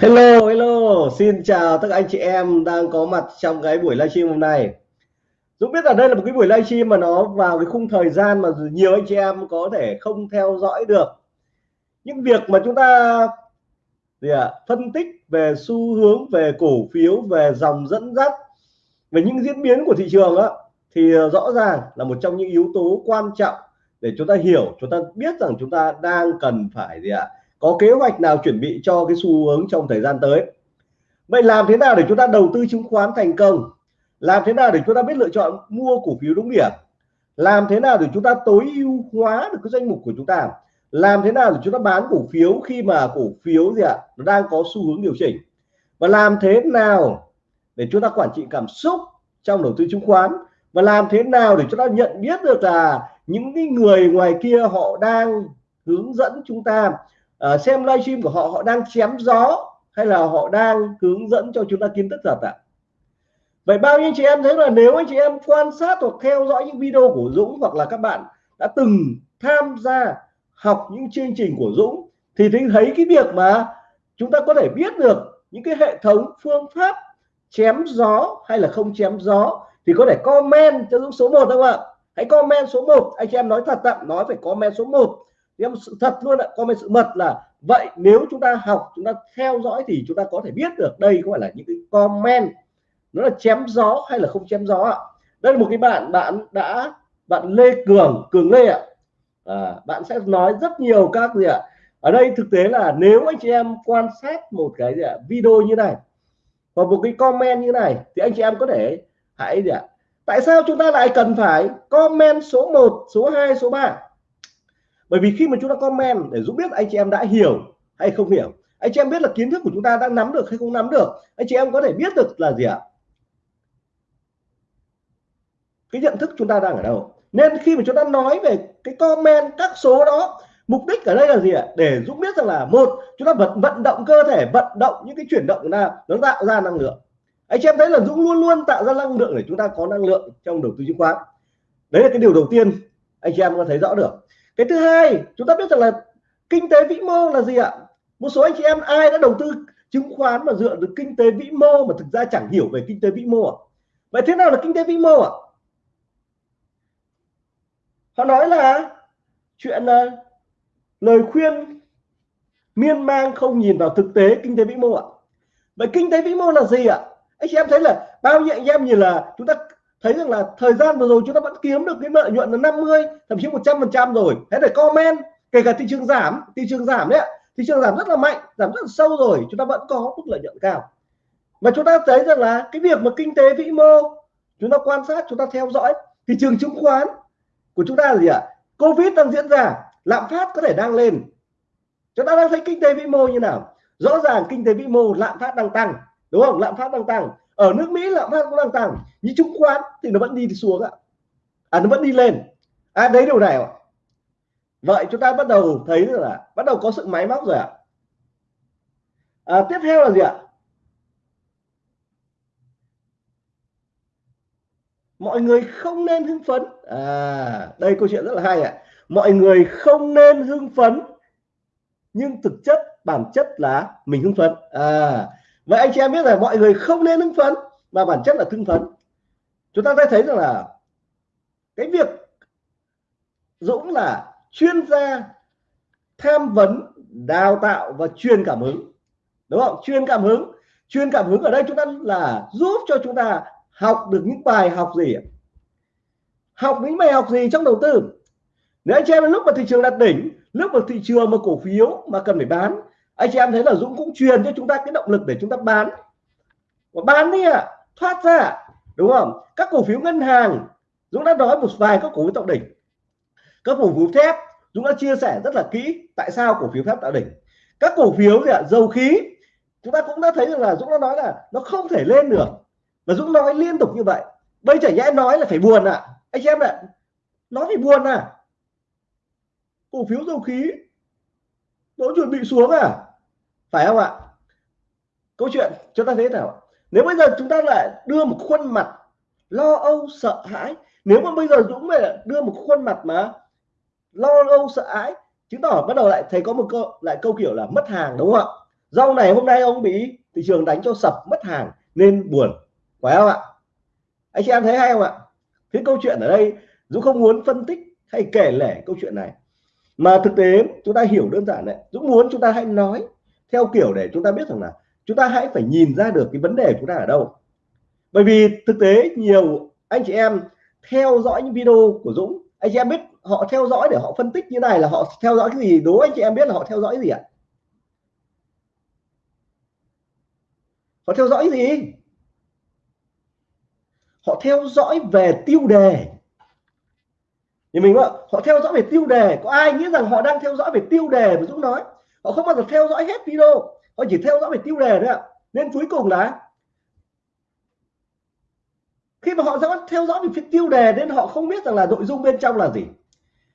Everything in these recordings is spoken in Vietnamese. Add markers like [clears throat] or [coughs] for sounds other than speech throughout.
Hello, hello, xin chào tất cả anh chị em đang có mặt trong cái buổi livestream hôm nay. Dũng biết là đây là một cái buổi livestream mà nó vào cái khung thời gian mà nhiều anh chị em có thể không theo dõi được. Những việc mà chúng ta gì à, phân tích về xu hướng, về cổ phiếu, về dòng dẫn dắt, về những diễn biến của thị trường á, thì rõ ràng là một trong những yếu tố quan trọng để chúng ta hiểu, chúng ta biết rằng chúng ta đang cần phải gì ạ, có kế hoạch nào chuẩn bị cho cái xu hướng trong thời gian tới? Vậy làm thế nào để chúng ta đầu tư chứng khoán thành công? Làm thế nào để chúng ta biết lựa chọn mua cổ phiếu đúng điểm? Làm thế nào để chúng ta tối ưu hóa được cái danh mục của chúng ta? Làm thế nào để chúng ta bán cổ phiếu khi mà cổ phiếu gì ạ, nó đang có xu hướng điều chỉnh? Và làm thế nào để chúng ta quản trị cảm xúc trong đầu tư chứng khoán? Và làm thế nào để chúng ta nhận biết được là những cái người ngoài kia họ đang hướng dẫn chúng ta uh, xem livestream của họ họ đang chém gió hay là họ đang hướng dẫn cho chúng ta kiến thức thật ạ? Vậy bao nhiêu chị em thấy là nếu anh chị em quan sát hoặc theo dõi những video của Dũng hoặc là các bạn đã từng tham gia học những chương trình của Dũng thì thấy cái việc mà chúng ta có thể biết được những cái hệ thống phương pháp chém gió hay là không chém gió thì có thể comment cho Dũng số 1 không ạ? Hãy comment số 1 anh chị em nói thật tạm nói phải comment số 1 em sự thật luôn ạ comment sự mật là vậy nếu chúng ta học chúng ta theo dõi thì chúng ta có thể biết được đây có phải là những cái comment nó là chém gió hay là không chém gió ạ? Đây là một cái bạn bạn đã bạn Lê Cường Cường Lê ạ. À, bạn sẽ nói rất nhiều các gì ạ. Ở đây thực tế là nếu anh chị em quan sát một cái gì ạ video như này và một cái comment như này thì anh chị em có thể hãy gì ạ? Tại sao chúng ta lại cần phải comment số 1 số 2 số 3 bởi vì khi mà chúng ta comment để giúp biết anh chị em đã hiểu hay không hiểu, anh chị em biết là kiến thức của chúng ta đã nắm được hay không nắm được, anh chị em có thể biết được là gì ạ? Cái nhận thức chúng ta đang ở đâu? Nên khi mà chúng ta nói về cái comment các số đó, mục đích ở đây là gì ạ? Để giúp biết rằng là, một, chúng ta vận vận động cơ thể, vận động những cái chuyển động của ta, nó tạo ra năng lượng. Anh chị em thấy là Dũng luôn luôn tạo ra năng lượng để chúng ta có năng lượng trong đầu tư chứng khoán. Đấy là cái điều đầu tiên anh chị em có thấy rõ được cái thứ hai, chúng ta biết rằng là kinh tế vĩ mô là gì ạ? Một số anh chị em, ai đã đầu tư chứng khoán mà dựa được kinh tế vĩ mô mà thực ra chẳng hiểu về kinh tế vĩ mô à? vậy thế nào là kinh tế vĩ mô ạ? Họ nói là chuyện là lời khuyên miên man không nhìn vào thực tế kinh tế vĩ mô ạ. Vậy kinh tế vĩ mô là gì ạ? Anh chị em thấy là bao nhiêu anh em nhìn là chúng ta thấy rằng là thời gian vừa rồi chúng ta vẫn kiếm được cái lợi nhuận là 50 thậm chí 100 phần trăm rồi. Hãy để comment, kể cả thị trường giảm, thị trường giảm đấy thị trường giảm rất là mạnh, giảm rất là sâu rồi, chúng ta vẫn có mức lợi nhuận cao. Và chúng ta thấy rằng là cái việc mà kinh tế vĩ mô, chúng ta quan sát, chúng ta theo dõi, thị trường chứng khoán của chúng ta là gì ạ? Covid đang diễn ra, lạm phát có thể đang lên. Chúng ta đang thấy kinh tế vĩ mô như nào? Rõ ràng kinh tế vĩ mô, lạm phát đang tăng, đúng không? Lạm phát đang tăng ở nước Mỹ lạm phát cũng đang tăng nhưng chứng khoán thì nó vẫn đi xuống ạ. À nó vẫn đi lên. À đấy điều này ạ. Vậy chúng ta bắt đầu thấy là bắt đầu có sự máy móc rồi ạ. À, tiếp theo là gì ạ? Mọi người không nên hưng phấn. À đây câu chuyện rất là hay ạ. Mọi người không nên hưng phấn nhưng thực chất bản chất là mình hưng phấn. À vậy anh chị em biết là mọi người không nên hưng phấn, mà bản chất là hưng phấn. Chúng ta sẽ thấy rằng là cái việc Dũng là chuyên gia tham vấn, đào tạo và truyền cảm hứng. Đúng không? Chuyên cảm hứng. Chuyên cảm hứng ở đây chúng ta là giúp cho chúng ta học được những bài học gì học những bài học gì trong đầu tư? Nếu anh chị em lúc mà thị trường đạt đỉnh, lúc mà thị trường mà cổ phiếu mà cần phải bán anh chị em thấy là Dũng cũng truyền cho chúng ta cái động lực để chúng ta bán. Và bán đi ạ à, thoát ra đúng không? Các cổ phiếu ngân hàng Dũng đã nói một vài các cổ phiếu tạo đỉnh. Các cổ phiếu thép Dũng đã chia sẻ rất là kỹ tại sao cổ phiếu thép tạo đỉnh. Các cổ phiếu gì ạ? Dầu khí chúng ta cũng đã thấy rằng là Dũng đã nói là nó không thể lên được. Và Dũng nói liên tục như vậy. Bây giờ nhẽ nói là phải buồn à anh chị em ạ nó phải buồn à. Cổ phiếu dầu khí nó chuẩn bị xuống à phải không ạ? Câu chuyện chúng ta thấy nào nếu bây giờ chúng ta lại đưa một khuôn mặt lo âu, sợ hãi, nếu mà bây giờ Dũng mà đưa một khuôn mặt mà lo âu, sợ hãi, chứng tỏ bắt đầu lại thấy có một câu, lại câu kiểu là mất hàng, đúng không ạ? Rau này hôm nay ông bị thị trường đánh cho sập, mất hàng, nên buồn. Phải không ạ? Anh chị em thấy hay không ạ? Cái câu chuyện ở đây, Dũng không muốn phân tích hay kể lể câu chuyện này. Mà thực tế chúng ta hiểu đơn giản đấy. Dũng muốn chúng ta hãy nói theo kiểu để chúng ta biết rằng là chúng ta hãy phải nhìn ra được cái vấn đề chúng ta ở đâu. Bởi vì thực tế nhiều anh chị em theo dõi những video của Dũng, anh chị em biết họ theo dõi để họ phân tích như này là họ theo dõi cái gì? Đố anh chị em biết là họ theo dõi gì ạ? Họ theo dõi gì? Họ theo dõi về tiêu đề. Thì mình họ theo dõi về tiêu đề. Có ai nghĩ rằng họ đang theo dõi về tiêu đề mà Dũng nói? Họ không bao giờ theo dõi hết video. Họ chỉ theo dõi về tiêu đề thôi ạ. Nên cuối cùng là khi mà họ theo dõi về tiêu đề nên họ không biết rằng là nội dung bên trong là gì.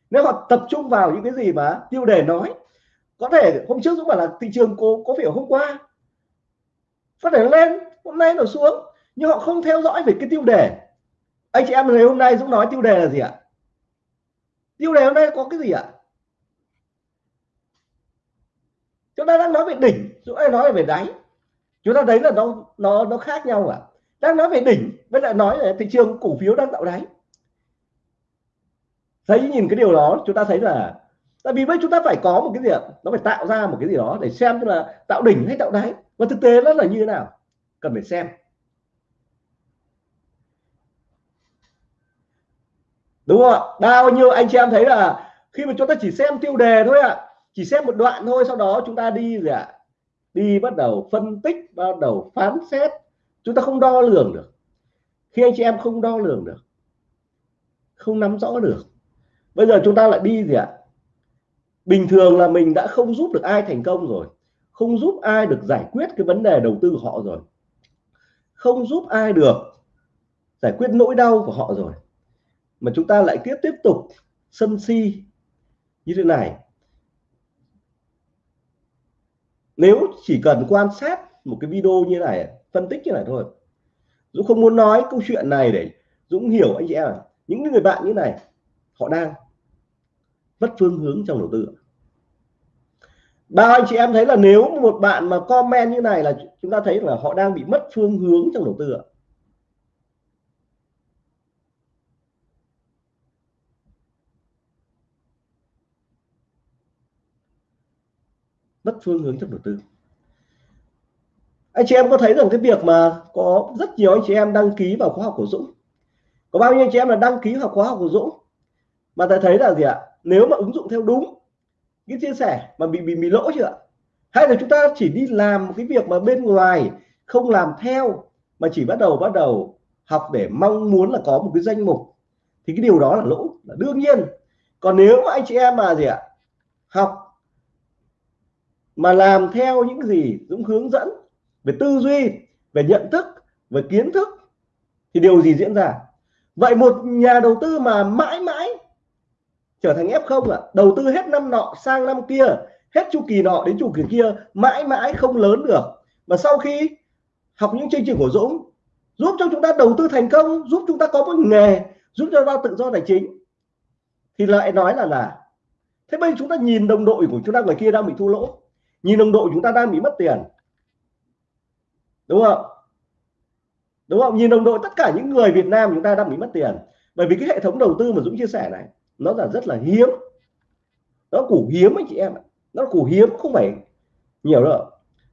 Nếu họ tập trung vào những cái gì mà tiêu đề nói, có thể hôm trước Dũng bảo là thị trường có có phải hôm qua, có thể lên, hôm nay nó xuống, nhưng họ không theo dõi về cái tiêu đề. Anh chị em ngày hôm nay Dũng nói tiêu đề là gì ạ? Tiêu đề hôm nay có cái gì ạ? Chúng ta đang nói về đỉnh, chúng ta nói về đáy. Chúng ta thấy là nó nó nó khác nhau à? Đang nói về đỉnh với lại nói là thị trường cổ phiếu đang tạo đáy. Thấy, nhìn cái điều đó, chúng ta thấy là, tại vì bây chúng ta phải có một cái gì ạ? Nó phải tạo ra một cái gì đó để xem là tạo đỉnh hay tạo đáy. Và thực tế nó là như thế nào? Cần phải xem. Đúng không ạ? Bao nhiêu anh chị em thấy là khi mà chúng ta chỉ xem tiêu đề thôi ạ chỉ xem một đoạn thôi, sau đó chúng ta đi gì ạ? Đi bắt đầu phân tích, bắt đầu phán xét. Chúng ta không đo lường được. Khi anh chị em không đo lường được, không nắm rõ được, bây giờ chúng ta lại đi gì ạ? Bình thường là mình đã không giúp được ai thành công rồi. Không giúp ai được giải quyết cái vấn đề đầu tư của họ rồi. Không giúp ai được giải quyết nỗi đau của họ rồi. Mà chúng ta lại tiếp tiếp tục sân si như thế này. Nếu chỉ cần quan sát một cái video như này, phân tích như này thôi. Dũng không muốn nói câu chuyện này để Dũng hiểu anh chị em những người bạn như này, họ đang mất phương hướng trong đầu tư bao anh chị em thấy là nếu một bạn mà comment như này là chúng ta thấy là họ đang bị mất phương hướng trong đầu tư ạ mất phương hướng trong đầu tư. Anh chị em có thấy rằng cái việc mà có rất nhiều anh chị em đăng ký vào khóa học của Dũng? Có bao nhiêu anh chị em là đăng ký vào khóa học của Dũng? Mà ta thấy là gì ạ? Nếu mà ứng dụng theo đúng cái chia sẻ mà bị bị bị lỗ chưa hay là chúng ta chỉ đi làm một cái việc mà bên ngoài không làm theo mà chỉ bắt đầu bắt đầu học để mong muốn là có một cái danh mục? Thì cái điều đó là lỗ, là đương nhiên. Còn nếu mà anh chị em mà gì ạ? Học mà làm theo những gì Dũng hướng dẫn về tư duy, về nhận thức, về kiến thức, thì điều gì diễn ra? Vậy một nhà đầu tư mà mãi mãi trở thành F0 ạ, đầu tư hết năm nọ sang năm kia, hết chu kỳ nọ đến chu kỳ kia, mãi mãi không lớn được. Mà sau khi học những chương trình của Dũng, giúp cho chúng ta đầu tư thành công, giúp chúng ta có một nghề, giúp cho ta tự do tài chính, thì lại nói là là, thế bây chúng ta nhìn đồng đội của chúng ta người kia đang bị thua lỗ nhìn đồng đội chúng ta đang bị mất tiền. Đúng không? Đúng không? Nhìn đồng đội tất cả những người Việt Nam chúng ta đang bị mất tiền. Bởi vì cái hệ thống đầu tư mà Dũng chia sẻ này, nó là rất là hiếm. Nó củ hiếm anh chị em ạ. Nó củ hiếm, không phải nhiều đâu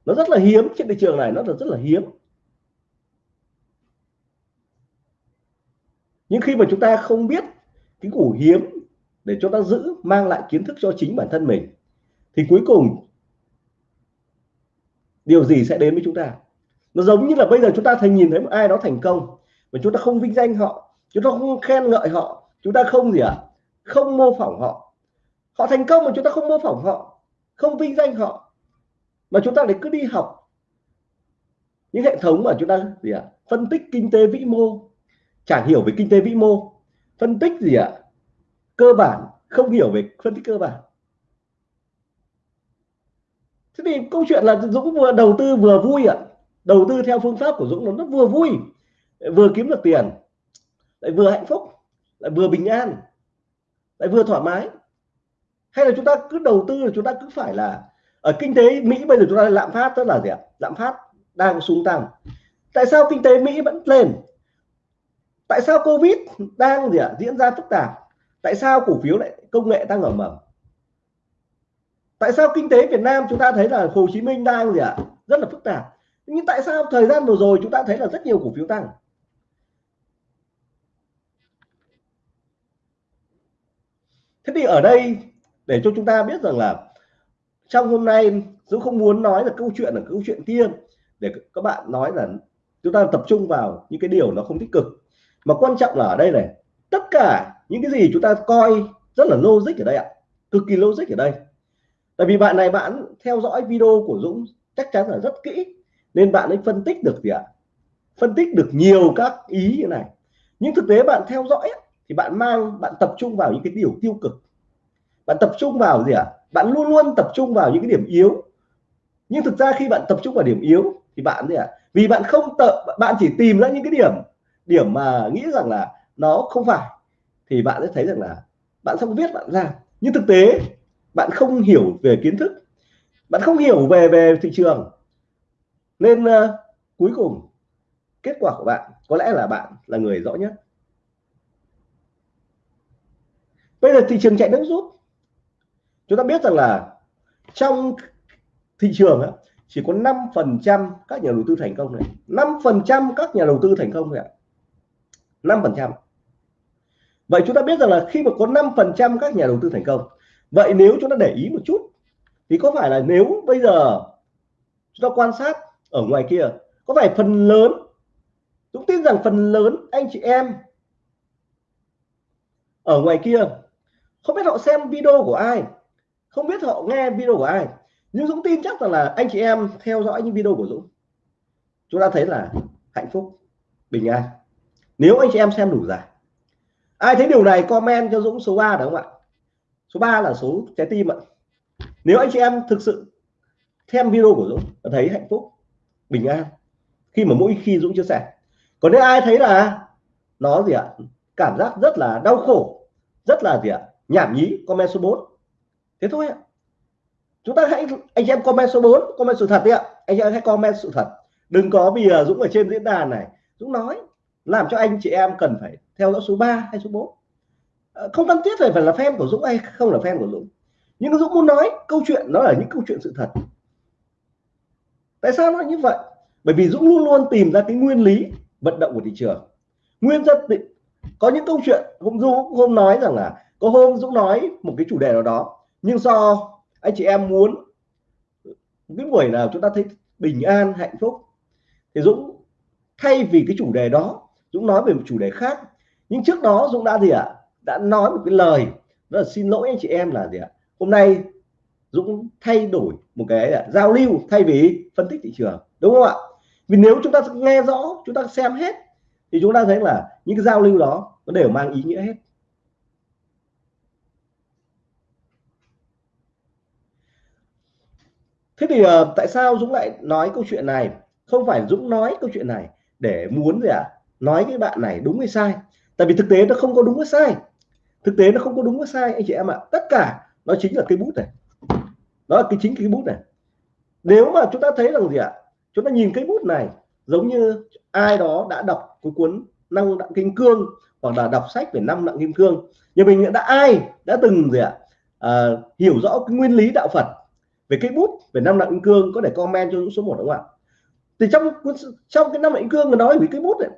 nó rất là hiếm, trên thị trường này nó là rất là hiếm. Nhưng khi mà chúng ta không biết cái củ hiếm để cho ta giữ, mang lại kiến thức cho chính bản thân mình, thì cuối cùng điều gì sẽ đến với chúng ta nó giống như là bây giờ chúng ta thấy nhìn thấy một ai đó thành công, mà chúng ta không vinh danh họ, chúng ta không khen ngợi họ, chúng ta không gì ạ à? không mô phỏng họ họ thành công mà chúng ta không mô phỏng họ, không vinh danh họ, mà chúng ta lại cứ đi học những hệ thống mà chúng ta gì ạ à? phân tích kinh tế vĩ mô chẳng hiểu về kinh tế vĩ mô, phân tích gì ạ à? cơ bản, không hiểu về phân tích cơ bản thế thì câu chuyện là Dũng vừa đầu tư vừa vui ạ. Đầu tư theo phương pháp của Dũng nó rất vừa vui, vừa kiếm được tiền, lại vừa hạnh phúc, lại vừa bình an, lại vừa thoải mái. Hay là chúng ta cứ đầu tư là chúng ta cứ phải là, ở kinh tế Mỹ bây giờ chúng ta lạm phát rất là gì ạ? Lạm phát đang xuống tăng. Tại sao kinh tế Mỹ vẫn lên? Tại sao Covid đang gì ạ? Diễn ra phức tạp? Tại sao cổ phiếu lại, công nghệ tăng ở mầm? Tại sao kinh tế Việt Nam chúng ta thấy là Hồ Chí Minh đang gì ạ? Rất là phức tạp. Nhưng tại sao thời gian vừa rồi chúng ta thấy là rất nhiều cổ phiếu tăng? Thế thì ở đây, để cho chúng ta biết rằng là trong hôm nay Dũng không muốn nói là câu chuyện là câu chuyện kia, để các bạn nói là chúng ta tập trung vào những cái điều nó không tích cực. Mà quan trọng là ở đây này, tất cả những cái gì chúng ta coi rất là logic ở đây ạ. Cực kỳ logic ở đây tại vì bạn này bạn theo dõi video của Dũng chắc chắn là rất kỹ, nên bạn ấy phân tích được gì ạ? Phân tích được nhiều các ý như này. Nhưng thực tế bạn theo dõi thì bạn mang, bạn tập trung vào những cái điều tiêu cực. Bạn tập trung vào gì ạ? Bạn luôn luôn tập trung vào những cái điểm yếu. Nhưng thực ra khi bạn tập trung vào điểm yếu, thì bạn gì ạ? Vì bạn không tập, bạn chỉ tìm ra những cái điểm điểm mà nghĩ rằng là nó không phải, thì bạn sẽ thấy rằng là bạn không viết bạn ra. Nhưng thực tế bạn không hiểu về kiến thức. Bạn không hiểu về về thị trường. Nên uh, cuối cùng kết quả của bạn có lẽ là bạn là người rõ nhất. Bây giờ thị trường chạy nước rút. Chúng ta biết rằng là trong thị trường á, chỉ có 5 phần trăm các nhà đầu tư thành công này 5 phần trăm các nhà đầu tư thành công này 5 phần trăm. Vậy chúng ta biết rằng là khi mà có 5 phần trăm các nhà đầu tư thành công vậy nếu chúng ta để ý một chút, thì có phải là nếu bây giờ chúng ta quan sát ở ngoài kia, có phải phần lớn, chúng tin rằng phần lớn anh chị em ở ngoài kia không biết họ xem video của ai, không biết họ nghe video của ai, nhưng Dũng tin chắc rằng là anh chị em theo dõi những video của Dũng, chúng ta thấy là hạnh phúc, bình an. Nếu anh chị em xem đủ dài ai thấy điều này comment cho Dũng số 3 được không ạ? Số 3 là số trái tim ạ. Nếu anh chị em thực sự xem video của Dũng thấy hạnh phúc, bình an, khi mà mỗi khi Dũng chia sẻ. Còn nếu ai thấy là nó gì ạ, cảm giác rất là đau khổ, rất là gì ạ, nhảm nhí, comment số 4 thế thôi ạ. Chúng ta hãy, anh em comment số 4 comment sự thật đi ạ. Anh em hãy comment sự thật. Đừng có vì à, Dũng ở trên diễn đàn này. Dũng nói, làm cho anh chị em cần phải theo dõi số 3 hay số 4 Ờ, không cần thiết phải phải là fan của Dũng hay không là fan của Dũng. Nhưng Dũng muốn nói câu chuyện, nó là những câu chuyện sự thật. Tại sao nó như vậy? Bởi vì Dũng luôn luôn tìm ra cái nguyên lý vận động của thị trường. Nguyên dân có những câu chuyện hôm Dũng hôm nói rằng là có hôm Dũng nói một cái chủ đề nào đó, nhưng do anh chị em muốn cái buổi nào chúng ta thấy bình an, hạnh phúc, thì Dũng thay vì cái chủ đề đó, Dũng nói về một chủ đề khác. Nhưng trước đó Dũng đã gì ạ? Đã nói một cái lời đó là xin lỗi anh chị em là gì ạ? Hôm nay Dũng thay đổi một cái là giao lưu thay vì phân tích thị trường đúng không ạ? Vì nếu chúng ta nghe rõ chúng ta xem hết thì chúng ta thấy là những cái giao lưu đó nó đều mang ý nghĩa hết. Thế thì uh, tại sao Dũng lại nói câu chuyện này? Không phải Dũng nói câu chuyện này để muốn gì ạ? À? nói cái bạn này đúng hay sai? Tại vì thực tế nó không có đúng hay sai thực tế nó không có đúng có sai anh chị em ạ. Tất cả nó chính là cái bút này. Đó là cái chính cái bút này. Nếu mà chúng ta thấy rằng gì ạ? Chúng ta nhìn cái bút này giống như ai đó đã đọc cái cuốn năng đặng kim cương hoặc là đọc sách về năm nặng kim cương. Nhưng mình đã ai đã từng gì ạ? À, hiểu rõ cái nguyên lý đạo Phật về cái bút về năm nặng kim cương có thể comment cho số 1 đúng không ạ? Thì trong trong cái năm nặng kim cương người nói về cái bút này.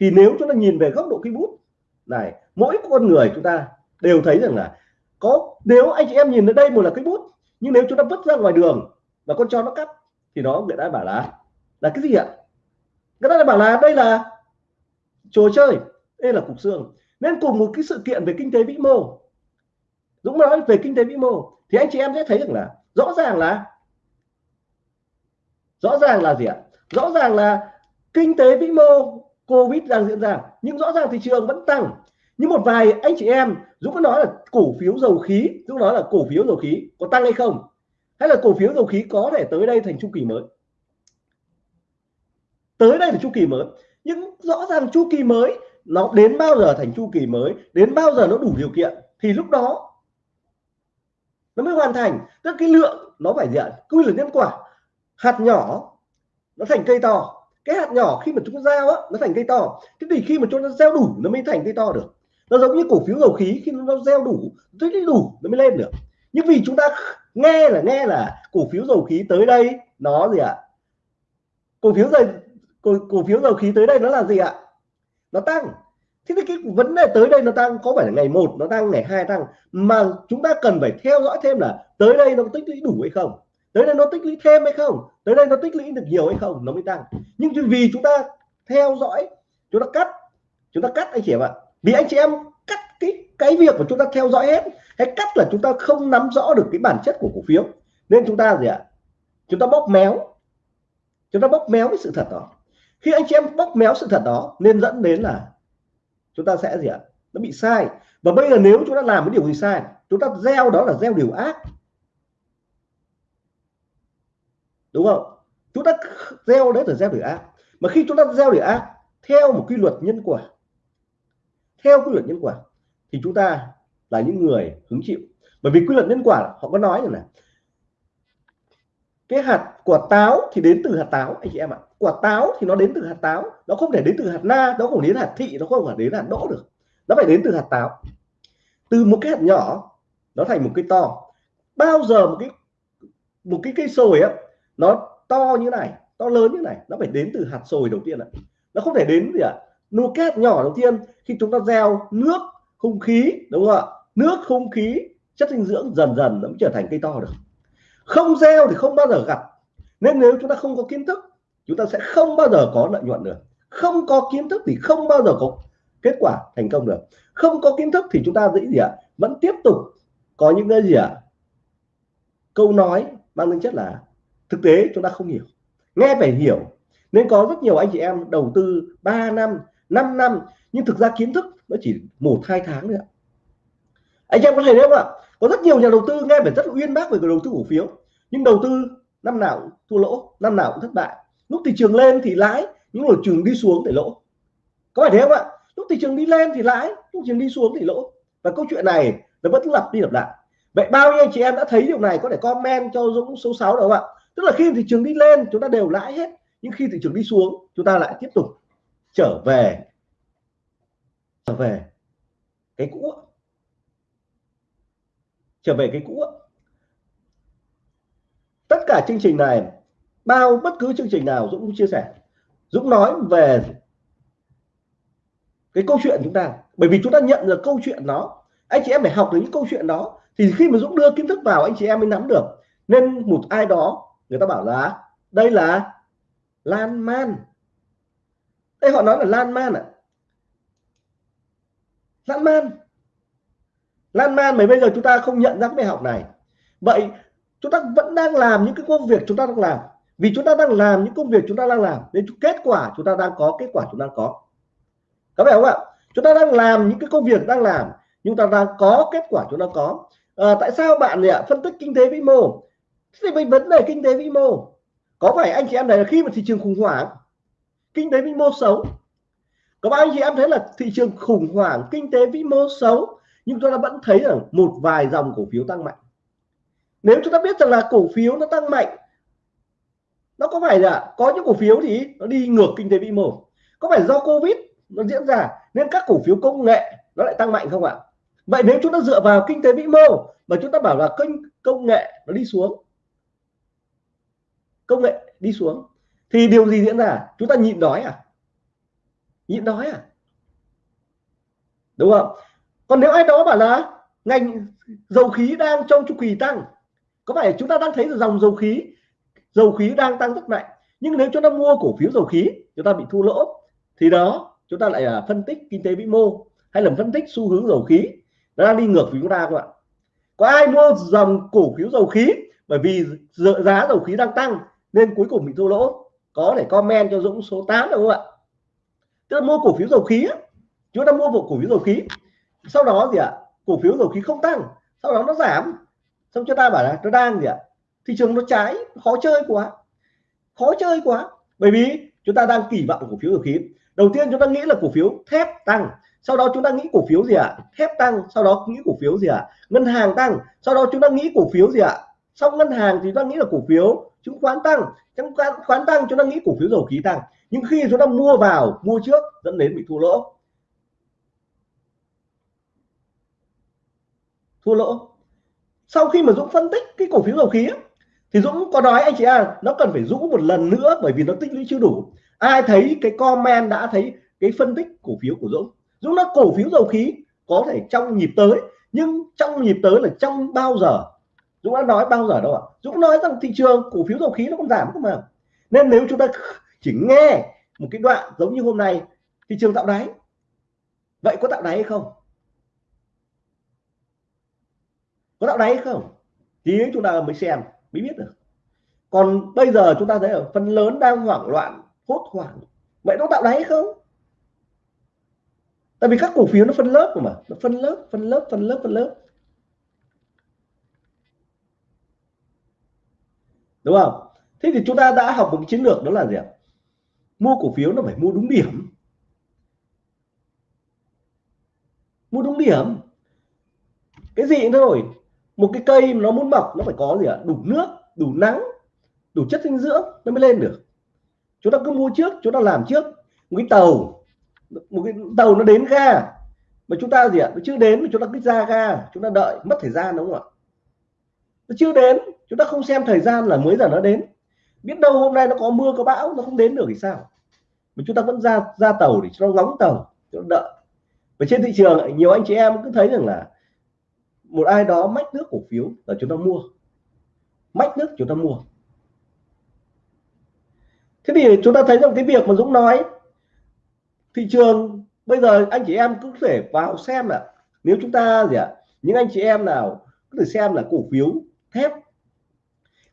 Thì nếu chúng ta nhìn về góc độ cái bút này mỗi con người chúng ta đều thấy rằng là có, nếu anh chị em nhìn ở đây một là cái bút, nhưng nếu chúng ta vứt ra ngoài đường và con chó nó cắt, thì nó người ta bảo là là cái gì ạ? Người ta bảo là đây là trò chơi, đây là cục xương. Nên cùng một cái sự kiện về kinh tế vĩ mô. Dũng nói về kinh tế vĩ mô, thì anh chị em sẽ thấy rằng là rõ ràng là, rõ ràng là gì ạ? Rõ ràng là kinh tế vĩ mô covid đang diễn ra, nhưng rõ ràng thị trường vẫn tăng nhưng một vài anh chị em Dũng có nói là cổ phiếu dầu khí Dũng nói là cổ phiếu dầu khí có tăng hay không, hay là cổ phiếu dầu khí có thể tới đây thành chu kỳ mới? Tới đây là chu kỳ mới. Nhưng rõ ràng chu kỳ mới, nó đến bao giờ thành chu kỳ mới, đến bao giờ nó đủ điều kiện, thì lúc đó nó mới hoàn thành. Tức cái lượng nó phải gì ạ quy luật nhân quả. Hạt nhỏ, nó thành cây to. Cái hạt nhỏ khi mà chúng ta gieo á, nó thành cây to. Thế thì khi mà chúng ta gieo đủ, nó mới thành cây to được nó giống như cổ phiếu dầu khí khi nó gieo đủ tích lũy đủ nó mới lên được. Nhưng vì chúng ta nghe là nghe là cổ phiếu dầu khí tới đây nó gì ạ? Cổ phiếu dầu cổ, cổ phiếu dầu khí tới đây nó là gì ạ? Nó tăng. Thế thì cái vấn đề tới đây nó tăng có phải là ngày một nó tăng ngày hai tăng? Mà chúng ta cần phải theo dõi thêm là tới đây nó tích lũy đủ hay không? Tới đây nó tích lũy thêm hay không? Tới đây nó tích lũy được nhiều hay không? Nó mới tăng. Nhưng vì chúng ta theo dõi chúng ta cắt chúng ta cắt anh chị em ạ vì anh chị em cắt cái cái việc của chúng ta theo dõi hết hay cắt là chúng ta không nắm rõ được cái bản chất của cổ phiếu. Nên chúng ta gì ạ? Chúng ta bóp méo. Chúng ta bóp méo cái sự thật đó. Khi anh chị em bóp méo sự thật đó, nên dẫn đến là chúng ta sẽ gì ạ? Nó bị sai. Và bây giờ nếu chúng ta làm cái điều gì sai, chúng ta gieo đó là gieo điều ác. Đúng không? Chúng ta gieo đấy là gieo điều ác. Mà khi chúng ta gieo điều ác, theo một quy luật nhân quả theo quy luật nhân quả, thì chúng ta là những người hứng chịu. Bởi vì quy luật nhân quả, họ có nói rằng là cái hạt quả táo thì đến từ hạt táo, anh chị em ạ. Quả táo thì nó đến từ hạt táo, nó không thể đến từ hạt na, nó không đến hạt thị, nó không phải đến hạt đỗ được. Nó phải đến từ hạt táo. Từ một cái hạt nhỏ, nó thành một cây to. Bao giờ một cái một cái cây sồi á, nó to như này, to lớn như này, nó phải đến từ hạt sồi đầu tiên ạ. Nó không thể đến gì ạ. à? Nô kép nhỏ đầu tiên, khi chúng ta gieo nước, không khí, đúng không ạ? Nước, không khí, chất dinh dưỡng dần dần nó mới trở thành cây to được. Không gieo thì không bao giờ gặp. Nên nếu chúng ta không có kiến thức, chúng ta sẽ không bao giờ có lợi nhuận được. Không có kiến thức thì không bao giờ có kết quả thành công được. Không có kiến thức thì chúng ta dĩ gì ạ? Vẫn tiếp tục có những cái gì ạ? Câu nói mang tính chất là thực tế chúng ta không hiểu. Nghe phải hiểu. Nên có rất nhiều anh chị em đầu tư 3 năm 5 năm, nhưng thực ra kiến thức nó chỉ một, hai tháng nữa anh em có thấy không ạ? Có rất nhiều nhà đầu tư nghe phải rất uyên bác về đầu tư cổ phiếu. Nhưng đầu tư năm nào cũng thua lỗ, năm nào cũng thất bại. Lúc thị trường lên thì lãi, những lúc trường đi xuống thì lỗ. Có phải thế không ạ? Lúc thị trường đi lên thì lãi, lúc thị trường đi xuống thì lỗ. Và câu chuyện này nó vẫn lặp đi lặp lại. Vậy bao nhiêu anh chị em đã thấy điều này có thể comment cho Dũng số 6 được không ạ? Tức là khi thị trường đi lên, chúng ta đều lãi hết. Nhưng khi thị trường đi xuống, chúng ta lại tiếp tục trở về trở về cái cũ. Trở về cái cũ. Tất cả chương trình này, bao bất cứ chương trình nào Dũng cũng chia sẻ. Dũng nói về cái câu chuyện chúng ta. Bởi vì chúng ta nhận được câu chuyện đó. Anh chị em phải học được những câu chuyện đó. Thì khi mà Dũng đưa kiến thức vào, anh chị em mới nắm được. Nên một ai đó, người ta bảo là, đây là lan man đây họ nói là lan man ạ à? lan man. Lan man mà bây giờ chúng ta không nhận ra cái bài học này. Vậy chúng ta vẫn đang làm những cái công việc chúng ta đang làm. Vì chúng ta đang làm những công việc chúng ta đang làm nên kết quả chúng ta đang có kết quả chúng ta có. Có bạn không ạ? Chúng ta đang làm những cái công việc đang làm nhưng ta đang có kết quả chúng ta có. À, tại sao bạn ạ? Phân tích kinh tế vĩ mô. Thì vấn đề kinh tế vĩ mô. Có phải anh chị em này là khi mà thị trường khủng hoảng kinh tế vĩ mô xấu. Có bao anh chị em thấy là thị trường khủng hoảng, kinh tế vĩ mô xấu, nhưng chúng ta vẫn thấy rằng một vài dòng cổ phiếu tăng mạnh. Nếu chúng ta biết rằng là cổ phiếu nó tăng mạnh, nó có phải là có những cổ phiếu thì nó đi ngược kinh tế vĩ mô? Có phải do covid nó diễn ra nên các cổ phiếu công nghệ nó lại tăng mạnh không ạ? Vậy nếu chúng ta dựa vào kinh tế vĩ mô mà chúng ta bảo là kênh công nghệ nó đi xuống, công nghệ đi xuống thì điều gì diễn ra? Chúng ta nhịn đói à? Nhịn đói à? Đúng không? Còn nếu ai đó bảo là ngành dầu khí đang trong chu kỳ tăng, có phải chúng ta đang thấy dòng dầu khí dầu khí đang tăng rất mạnh, nhưng nếu chúng ta mua cổ phiếu dầu khí, chúng ta bị thua lỗ, thì đó, chúng ta lại là phân tích kinh tế vĩ mô, hay là phân tích xu hướng dầu khí. Nó đang đi ngược với chúng ta các bạn có ai mua dòng cổ phiếu dầu khí bởi vì giá dầu khí đang tăng, nên cuối cùng bị thua lỗ? Có thể comment cho Dũng số 8 được không ạ? Tức là mua cổ phiếu dầu khí chúng ta mua một cổ phiếu dầu khí. Sau đó gì ạ? Cổ phiếu dầu khí không tăng. Sau đó nó giảm. Xong chúng ta bảo là nó đang gì ạ? Thị trường nó trái. Khó chơi quá. Khó chơi quá. Bởi vì chúng ta đang kỳ vọng cổ phiếu dầu khí. Đầu tiên chúng ta nghĩ là cổ phiếu thép tăng. Sau đó chúng ta nghĩ cổ phiếu gì ạ? Thép tăng. Sau đó nghĩ cổ phiếu gì ạ? Ngân hàng tăng. Sau đó chúng ta nghĩ cổ phiếu gì ạ? Sau ngân hàng thì chúng ta nghĩ là cổ phiếu chứng khoán tăng chứng khoán khoán tăng, chúng ta nghĩ cổ phiếu dầu khí tăng. Nhưng khi chúng ta mua vào, mua trước, dẫn đến bị thua lỗ. Thua lỗ. Sau khi mà Dũng phân tích cái cổ phiếu dầu khí thì Dũng có nói, anh chị à nó cần phải rũ một lần nữa bởi vì nó tích lũy chưa đủ. Ai thấy cái comment đã thấy cái phân tích cổ phiếu của Dũng? Dũng nói cổ phiếu dầu khí có thể trong nhịp tới, nhưng trong nhịp tới là trong bao giờ? Dũng đã nói bao giờ đâu ạ? Dũng nói rằng thị trường cổ phiếu dầu khí nó không giảm cơ mà. Nên nếu chúng ta chỉ nghe một cái đoạn giống như hôm nay, thị trường tạo đáy. Vậy có tạo đáy hay không? Có tạo đáy hay không? Thì chúng ta mới xem, mới biết được. Còn bây giờ chúng ta thấy ở phần lớn đang hoảng loạn, hốt hoảng. Vậy nó tạo đáy hay không? Tại vì các cổ phiếu nó phân lớp mà. Nó phân lớp phân lớp phân lớp phân lớp. Đúng không? Thế thì chúng ta đã học một cái chiến lược đó là gì ạ? Mua cổ phiếu nó phải mua đúng điểm. Mua đúng điểm. Cái gì cũng thôi một cái cây nó muốn mọc, nó phải có gì ạ? Đủ nước, đủ nắng, đủ chất dinh dưỡng nó mới lên được. Chúng ta cứ mua trước, chúng ta làm trước. Một cái tàu, một cái tàu nó đến ga. Mà chúng ta gì ạ? Nó chưa đến mà chúng ta cứ ra ga, chúng ta đợi, mất thời gian đúng không ạ? Nó chưa đến. Chúng ta không xem thời gian là mới giờ nó đến. Biết đâu hôm nay nó có mưa có bão nó không đến được thì sao? Mà chúng ta vẫn ra ra tàu để cho nó ngóng tàu cho nó đợi. Và trên thị trường nhiều anh chị em cứ thấy rằng là một ai đó mách nước cổ phiếu là chúng ta mua. Mách nước chúng ta mua. Thế thì chúng ta thấy rằng cái việc mà Dũng nói thị trường bây giờ anh chị em cứ thể vào xem là nếu chúng ta gì ạ à, những anh chị em nào có thể xem là cổ phiếu thép.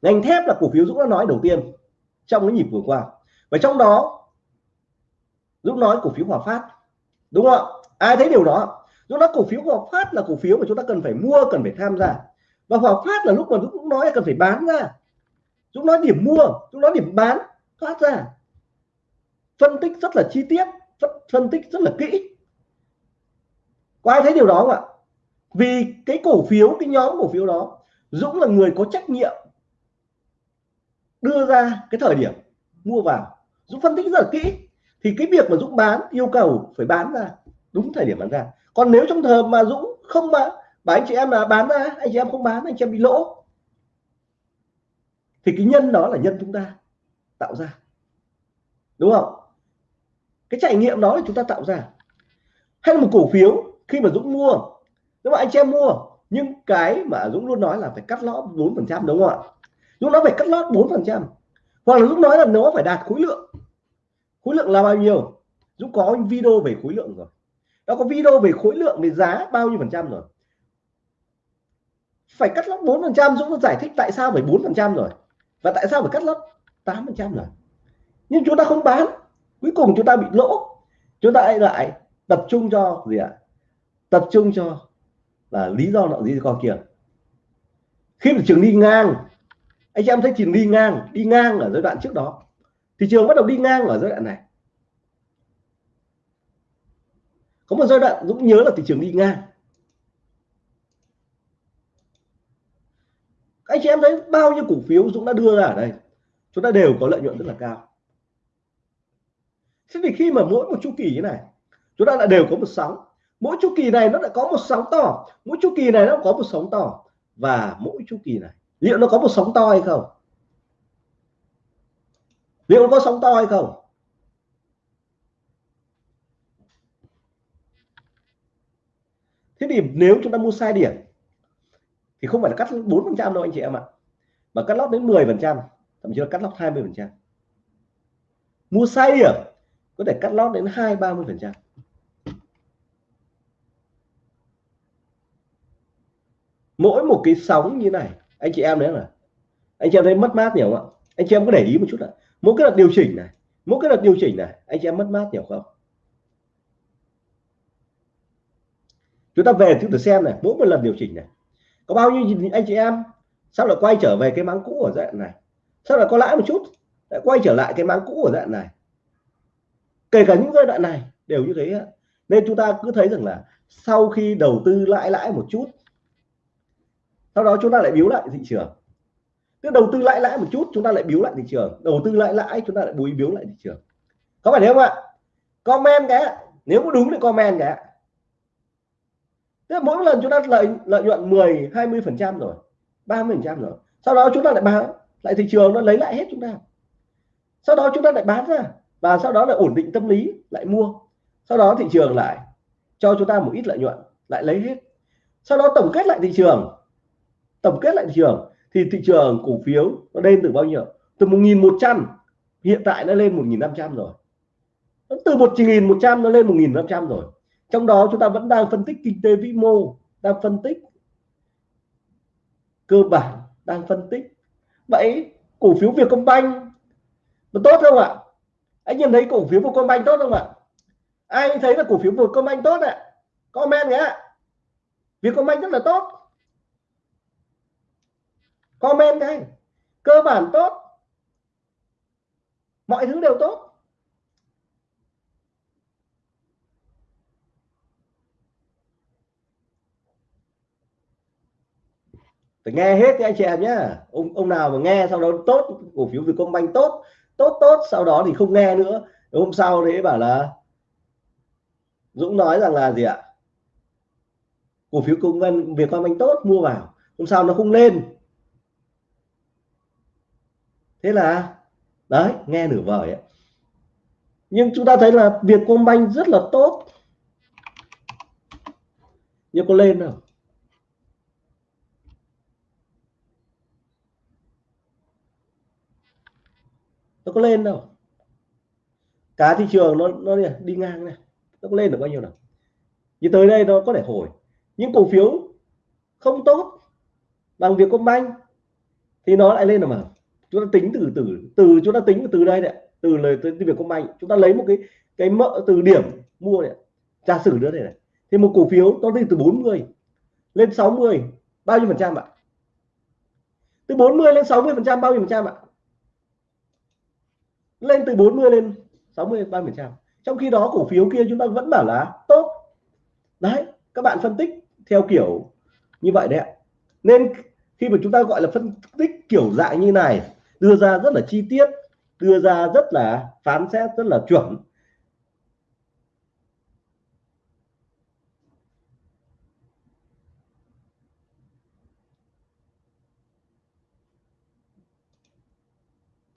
Ngành thép là cổ phiếu Dũng đã nói đầu tiên trong cái nhịp vừa qua. Và trong đó, Dũng nói cổ phiếu Hòa Phát. Đúng không ạ? Ai thấy điều đó? Dũng nói cổ phiếu Hòa Phát là cổ phiếu mà chúng ta cần phải mua, cần phải tham gia. Và Hòa Phát là lúc mà Dũng cũng nói là cần phải bán ra. Dũng nói điểm mua, Dũng nói điểm bán, thoát ra. Phân tích rất là chi tiết phân tích rất là kỹ. Có ai thấy điều đó không ạ? Vì cái cổ phiếu, cái nhóm cổ phiếu đó Dũng là người có trách nhiệm đưa ra cái thời điểm mua vào. Dũng phân tích rất là kỹ. Thì cái việc mà Dũng bán, yêu cầu phải bán ra đúng thời điểm bán ra. Còn nếu trong thời mà Dũng không mà bà anh chị em là bán ra, anh chị em không bán, anh chị em bị lỗ. Thì cái nhân đó là nhân chúng ta tạo ra. Đúng không? Cái trải nghiệm đó là chúng ta tạo ra. Hay là một cổ phiếu khi mà Dũng mua. Nếu mà anh chị em mua nhưng cái mà Dũng luôn nói là phải cắt lót 4 phần trăm, đúng không ạ? Dũng nói phải cắt lót 4 phần trăm. Hoặc là Dũng nói là nó phải đạt khối lượng. Khối lượng là bao nhiêu? Dũng có video về khối lượng rồi. Nó có video về khối lượng về giá bao nhiêu phần trăm rồi? Phải cắt lót 4 phần trăm, Dũng giải thích tại sao phải 4 phần trăm rồi. Và tại sao phải cắt lót 8 phần trăm rồi? Nhưng chúng ta không bán. Cuối cùng chúng ta bị lỗ. Chúng ta lại tập trung cho gì ạ? Tập trung cho là lý do nọ gì con kia. Khi thị trường đi ngang, anh em thấy thị trường đi ngang đi ngang ở giai đoạn trước đó thị trường bắt đầu đi ngang ở giai đoạn này. Có một giai đoạn Dũng nhớ là thị trường đi ngang. Anh chị em thấy bao nhiêu cổ phiếu Dũng đã đưa ra ở đây, chúng ta đều có lợi nhuận rất là cao. Thế thì khi mà mỗi một chu kỳ như này, chúng ta lại đều có một sóng mỗi chu kỳ này nó lại có một sóng to. Mỗi chu kỳ này nó có một sóng to. Và mỗi chu kỳ này, liệu nó có một sóng to hay không? Liệu nó có sóng to hay không? Thế thì nếu chúng ta mua sai điểm, thì không phải là cắt 4 phần trăm đâu anh chị em ạ, mà cắt lót đến 10 phần trăm, thậm chí là cắt lót 20 phần trăm. Mua sai điểm, có thể cắt lót đến hai ba mươi phần trăm. Mỗi một cái sóng như này, anh chị em đấy là, anh chị em thấy mất mát nhiều không ạ? Anh chị em có để ý một chút ạ. Mỗi cái đợt điều chỉnh này, mỗi cái đợt điều chỉnh này, anh chị em mất mát nhiều không? Chúng ta về chúng ta xem này, mỗi một lần điều chỉnh này, có bao nhiêu anh chị em, sao lại quay trở về cái máng cũ ở dạng này? Sao lại có lãi một chút, lại quay trở lại cái máng cũ ở dạng này? Kể cả những giai đoạn này đều như thế nên chúng ta cứ thấy rằng là sau khi đầu tư lãi lãi một chút sau đó chúng ta lại biếu lại thị trường. Tức đầu tư lãi lãi một chút, chúng ta lại biếu lại thị trường. Đầu tư lãi lãi, chúng ta lại bùi biếu lại thị trường. Có phải thế không ạ? Comment cái nếu có đúng thì comment cái tức mỗi lần chúng ta lợi lợi nhuận 10 20 phần trăm rồi 30 phần trăm rồi. Sau đó chúng ta lại bán lại thị trường, nó lấy lại hết chúng ta. Sau đó chúng ta lại bán ra. Và sau đó lại ổn định tâm lý, lại mua. Sau đó thị trường lại cho chúng ta một ít lợi nhuận, lại lấy hết. Sau đó tổng kết lại thị trường tổng kết lại thị trường, thì thị trường cổ phiếu nó lên từ bao nhiêu? Từ 1.100 hiện tại nó lên 1.500 rồi. Từ 1.100 nó lên 1.500 rồi. Trong đó chúng ta vẫn đang phân tích kinh tế vĩ mô, đang phân tích cơ bản, đang phân tích. Vậy cổ phiếu Vietcombank nó tốt không ạ? Anh nhìn thấy cổ phiếu Vietcombank tốt không ạ? Ai thấy là cổ phiếu Vietcombank tốt ạ? Comment nhé. Vietcombank rất là tốt comment đây cơ bản tốt. Mọi thứ đều tốt. Phải nghe hết thì anh chị em nhé ông ông nào mà nghe sau đó tốt, cổ phiếu Vietcombank tốt tốt tốt, sau đó thì không nghe nữa. Hôm sau đấy bảo là Dũng nói rằng là gì ạ? Cổ phiếu công văn Vietcombank tốt, mua vào. Hôm sau nó không lên thế là, đấy, nghe nửa vời ấy. nhưng chúng ta thấy là việc Vietcombank rất là tốt. Nhưng có lên không? Nó có lên đâu cả thị trường nó nó đi ngang này. Nó có lên được bao nhiêu nào? Như tới đây nó có thể hồi. Những cổ phiếu không tốt bằng việc công banh thì nó lại lên được mà chúng ta tính từ từ từ chúng ta tính từ đây này từ lời tới việc công banh. Chúng ta lấy một cái cái mỡ từ điểm mua này giả sử nữa này, này. Thì một cổ phiếu nó đi từ 40 lên 60 bao nhiêu phần trăm ạ? Từ 40 lên 60 phần trăm bao nhiêu phần trăm ạ? Lên từ 40 lên 60 30 phần trăm? Trong khi đó cổ phiếu kia chúng ta vẫn bảo là tốt. Đấy các bạn phân tích theo kiểu như vậy đấy ạ. Nên khi mà chúng ta gọi là phân tích kiểu dạng như này đưa ra rất là chi tiết, đưa ra rất là phán xét, rất là chuẩn.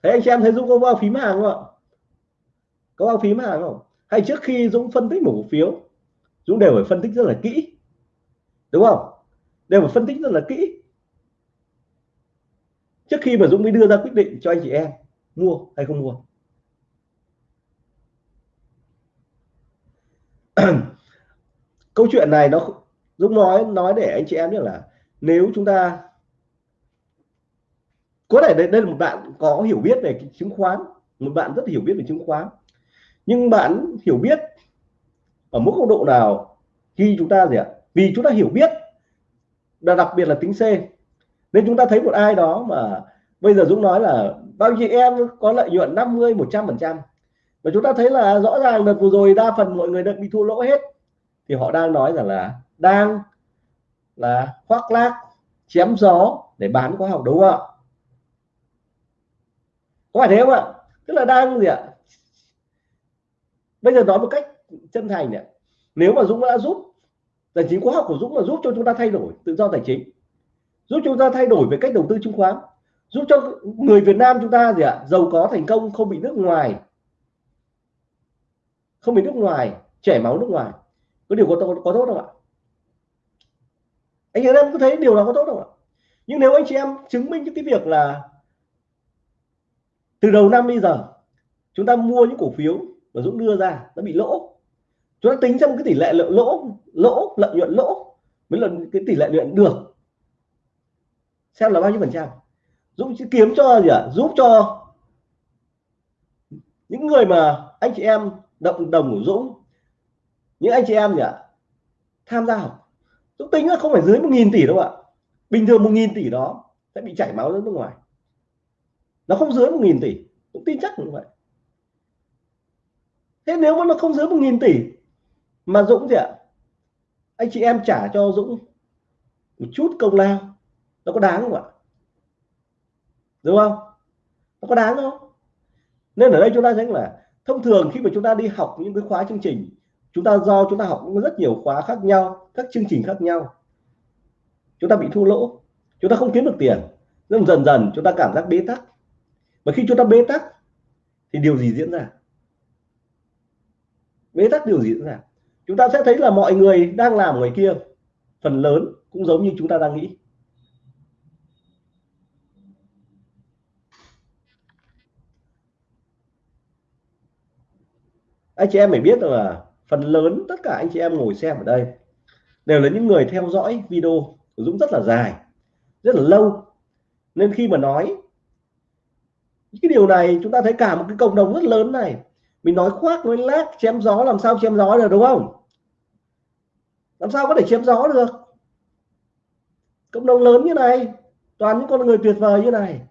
Thế anh chị em thấy Dũng có bao phím hàng không ạ? Có bao phím hàng không? Hay trước khi Dũng phân tích một cổ phiếu, Dũng đều phải phân tích rất là kỹ, đúng không? Đều phải phân tích rất là kỹ trước khi mà Dũng mới đưa ra quyết định cho anh chị em mua hay không mua? [clears throat] Câu chuyện này nó Dũng nói nói để anh chị em biết là nếu chúng ta có thể đây, đây là một bạn có hiểu biết về chứng khoán một bạn rất hiểu biết về chứng khoán nhưng bạn hiểu biết ở mức độ độ nào khi chúng ta gì ạ? Vì chúng ta hiểu biết là đặc biệt là tính C nên chúng ta thấy một ai đó mà bây giờ Dũng nói là bao nhiêu em có lợi nhuận 50 100 phần trăm. Và chúng ta thấy là rõ ràng đợt vừa rồi đa phần mọi người đã bị thua lỗ hết. Thì họ đang nói rằng là đang là khoác lác, chém gió để bán khóa học đúng không ạ? Có phải thế không ạ? Tức là đang gì ạ? Bây giờ nói một cách chân thành này nếu mà Dũng đã giúp tài chính khóa học của Dũng mà giúp cho chúng ta thay đổi tự do tài chính giúp chúng ta thay đổi về cách đầu tư chứng khoán. Giúp cho người Việt Nam chúng ta gì ạ? Giàu có thành công không bị nước ngoài. Không bị nước ngoài chảy máu nước ngoài. Có điều có, có, có tốt không ạ? Anh chị em có thấy điều đó có tốt không ạ? Nhưng nếu anh chị em chứng minh những cái việc là từ đầu năm bây giờ chúng ta mua những cổ phiếu mà Dũng đưa ra nó bị lỗ. Chúng ta tính trong cái tỷ lệ lỗ lỗ lợi nhuận lỗ mới là cái tỷ lệ lợi nhuận được xem là bao nhiêu phần trăm. Dũng sẽ kiếm cho gì ạ? À? giúp cho những người mà anh chị em động đồng của Dũng, những anh chị em gì ạ? Tham gia học. Dũng tính là không phải dưới một nghìn tỷ đâu ạ. Bình thường một nghìn tỷ đó sẽ bị chảy máu ra nước ngoài. Nó không dưới một nghìn tỷ. Dũng tin chắc như vậy. Thế nếu mà nó không dưới một nghìn tỷ, mà Dũng gì ạ? Anh chị em trả cho Dũng một chút công lao nó có đáng không ạ? Đúng không? Nó có đáng không? Nên ở đây chúng ta thấy là thông thường khi mà chúng ta đi học những cái khóa chương trình, chúng ta do chúng ta học rất nhiều khóa khác nhau, các chương trình khác nhau. Chúng ta bị thua lỗ, chúng ta không kiếm được tiền. Nhưng dần dần chúng ta cảm giác bế tắc. Và khi chúng ta bế tắc, thì điều gì diễn ra? Bế tắc điều gì diễn ra? Chúng ta sẽ thấy là mọi người đang làm ngoài kia, phần lớn cũng giống như chúng ta đang nghĩ. Anh chị em phải biết là phần lớn tất cả anh chị em ngồi xem ở đây đều là những người theo dõi video của Dũng rất là dài, rất là lâu. Nên khi mà nói cái điều này, chúng ta thấy cả một cái cộng đồng rất lớn này. Mình nói khoác nói lác chém gió, làm sao chém gió được, đúng không? Làm sao có thể chém gió được? Cộng đồng lớn như này, toàn những con người tuyệt vời như này,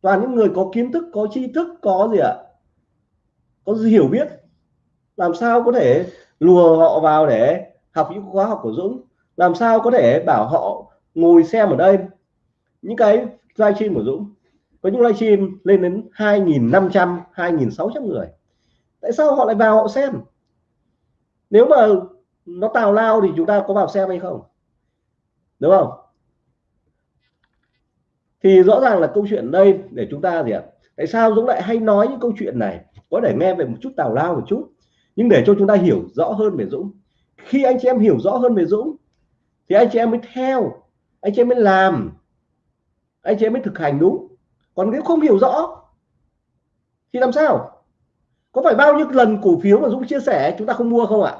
toàn những người có kiến thức, có tri thức, có gì ạ? Có gì hiểu biết? Làm sao có thể lùa họ vào để học những khóa học của Dũng? Làm sao có thể bảo họ ngồi xem ở đây? Những cái livestream của Dũng, có những livestream lên đến 2.500 2.600 người. Tại sao họ lại vào họ xem? Nếu mà nó tào lao thì chúng ta có vào xem hay không? Đúng không? Thì rõ ràng là câu chuyện đây để chúng ta gì ạ? Tại sao Dũng lại hay nói những câu chuyện này? Có thể nghe về một chút tào lao một chút nhưng để cho chúng ta hiểu rõ hơn về Dũng, khi anh chị em hiểu rõ hơn về Dũng, thì anh chị em mới theo, anh chị em mới làm, anh chị em mới thực hành đúng. Còn nếu không hiểu rõ, thì làm sao? Có phải bao nhiêu lần cổ phiếu mà Dũng chia sẻ, chúng ta không mua không ạ?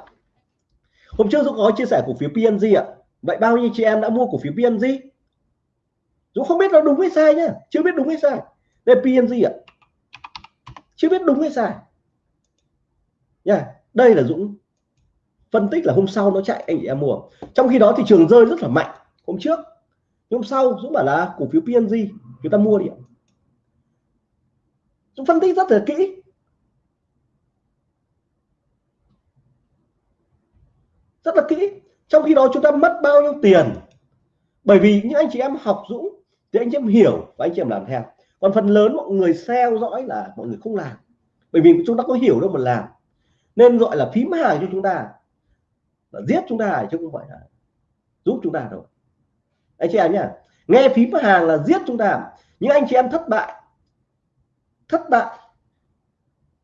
Hôm trước Dũng có chia sẻ cổ phiếu PNG ạ. Vậy bao nhiêu chị em đã mua cổ phiếu PNG Dũng không biết nó đúng hay sai nhá. Chưa biết đúng hay sai. Đây PNG ạ. Chưa biết đúng hay sai nha đây là Dũng. Phân tích là hôm sau nó chạy, anh chị em mua. Trong khi đó thị trường rơi rất là mạnh hôm trước. Hôm sau Dũng bảo là cổ phiếu PNG chúng ta mua đi Dũng phân tích rất là kỹ. Rất là kỹ. Trong khi đó chúng ta mất bao nhiêu tiền? Bởi vì những anh chị em học Dũng thì anh chị em hiểu và anh chị em làm theo. Còn phần lớn mọi người theo dõi là mọi người không làm. Bởi vì chúng ta có hiểu đâu mà làm nên gọi là phím hàng cho chúng ta. Là giết chúng ta chứ không phải là giúp chúng ta đâu. Anh chị em nhá, nghe phím hàng là giết chúng ta. Những anh chị em thất bại thất bại,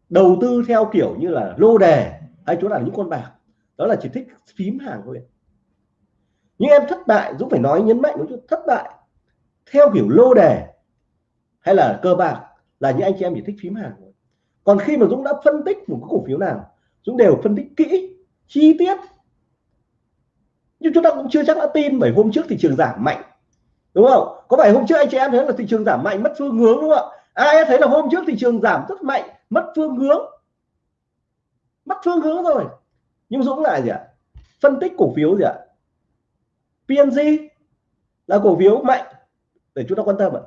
đầu tư theo kiểu như là lô đề hay chúng là những con bạc. Đó là chỉ thích phím hàng thôi. Nhưng em thất bại, Dũng phải nói, nhấn mạnh một chút, thất bại theo kiểu lô đề hay là cơ bạc là những anh chị em chỉ thích phím hàng thôi. Còn khi mà Dũng đã phân tích một cái cổ phiếu nào Dũng đều phân tích kỹ chi tiết. Nhưng chúng ta cũng chưa chắc đã tin, bởi hôm trước thị trường giảm mạnh. Đúng không? Có phải hôm trước anh chị em thấy là thị trường giảm mạnh, mất phương hướng đúng không ạ? Ai thấy là hôm trước thị trường giảm rất mạnh, mất phương hướng? Mất phương hướng rồi. Nhưng Dũng lại gì ạ? Phân tích cổ phiếu gì ạ? PNG là cổ phiếu mạnh, để chúng ta quan tâm ạ.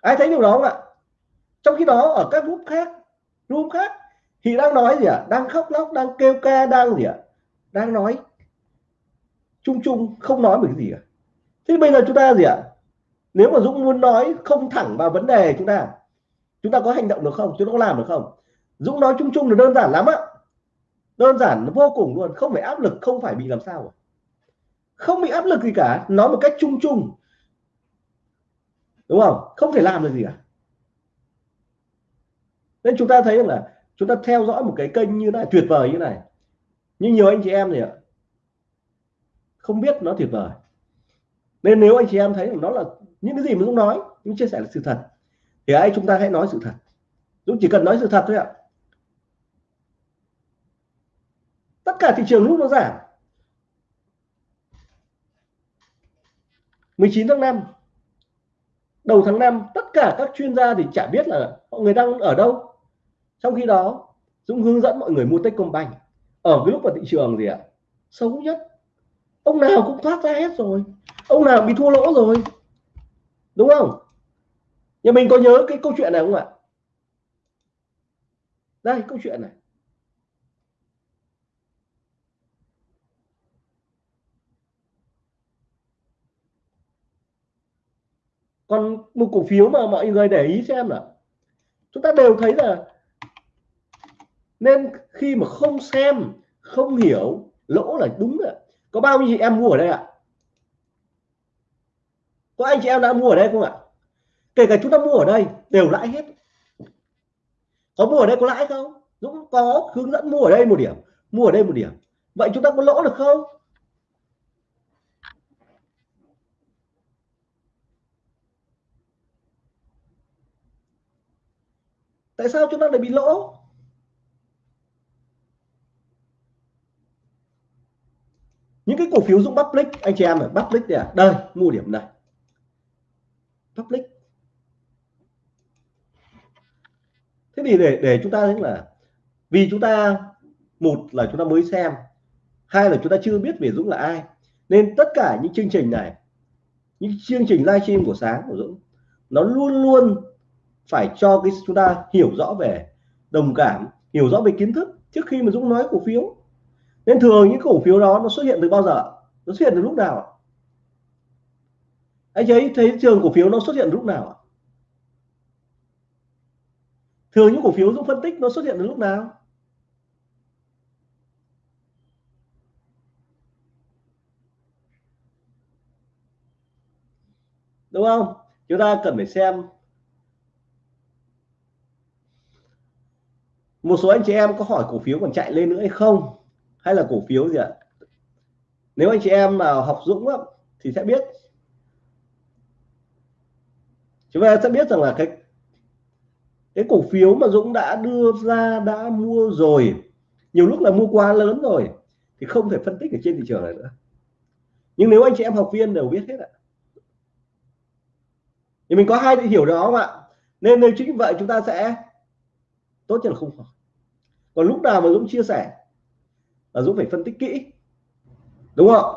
Ai thấy điều đó không ạ? Trong khi đó ở các group khác group khác thì đang nói gì ạ? Đang khóc lóc, đang kêu ca, đang gì ạ? Đang nói chung chung, không nói về cái gì cả. Thế bây giờ chúng ta gì ạ? Nếu mà Dũng muốn nói không thẳng vào vấn đề chúng ta chúng ta có hành động được không? Chúng ta có làm được không? Dũng nói chung chung là đơn giản lắm ạ. Đơn giản vô cùng luôn. Không phải áp lực, không phải bị làm sao không bị áp lực gì cả. Nói một cách chung chung. Đúng không? Không thể làm được gì cả. Nên chúng ta thấy là chúng ta theo dõi một cái kênh như này, tuyệt vời như này. Nhưng nhiều anh chị em thì không biết nó tuyệt vời. Nên nếu anh chị em thấy nó là những cái gì mà Dũng nói, Dũng chia sẻ là sự thật, thì ai chúng ta hãy nói sự thật. Dũng chỉ cần nói sự thật thôi ạ. Tất cả thị trường lúc nó giảm. 19 tháng 5 đầu tháng 5 tất cả các chuyên gia thì chả biết là mọi người đang ở đâu trong khi đó Dũng hướng dẫn mọi người mua Techcombank. Ở cái lúc mà thị trường gì ạ? À, xấu nhất. Ông nào cũng thoát ra hết rồi. Ông nào bị thua lỗ rồi. Đúng không? Nhà mình có nhớ cái câu chuyện này không ạ? Đây câu chuyện này. Còn một cổ phiếu mà mọi người để ý xem là chúng ta đều thấy là nên khi mà không xem, không hiểu, lỗ là đúng ạ. có bao nhiêu chị em mua ở đây ạ? Có anh chị em đã mua ở đây không ạ? Kể cả chúng ta mua ở đây, đều lãi hết. Có mua ở đây có lãi không? Dũng, có, hướng dẫn mua ở đây một điểm, mua ở đây một điểm. Vậy chúng ta có lỗ được không? Tại sao chúng ta lại bị lỗ? Những cái cổ phiếu Dũng public, anh chị em ở public đây à? Đây, mua điểm này. Public. Thế thì để để chúng ta thấy là vì chúng ta, một là chúng ta mới xem, hai là chúng ta chưa biết về Dũng là ai. Nên tất cả những chương trình này, những chương trình livestream của sáng của Dũng, nó luôn luôn phải cho cái chúng ta hiểu rõ về, đồng cảm, hiểu rõ về kiến thức trước khi mà Dũng nói cổ phiếu nên thường những cổ phiếu đó nó xuất hiện từ bao giờ? Nó xuất hiện từ lúc nào anh ấy thấy trường cổ phiếu nó xuất hiện lúc nào thường những cổ phiếu Dũng phân tích nó xuất hiện từ lúc nào? Đúng không? Chúng ta cần phải xem một số anh chị em có hỏi cổ phiếu còn chạy lên nữa hay không hay là cổ phiếu gì ạ? Nếu anh chị em nào học Dũng á, thì sẽ biết. Chúng ta sẽ biết rằng là cái cái cổ phiếu mà Dũng đã đưa ra đã mua rồi nhiều lúc là mua quá lớn rồi thì không thể phân tích ở trên thị trường này nữa. Nhưng nếu anh chị em học viên đều biết hết ạ. Thì mình có hai định hiểu đó không ạ? Nên nếu chính vậy chúng ta sẽ tốt nhất là không còn lúc nào mà Dũng chia sẻ là Dũng phải phân tích kỹ. Đúng không?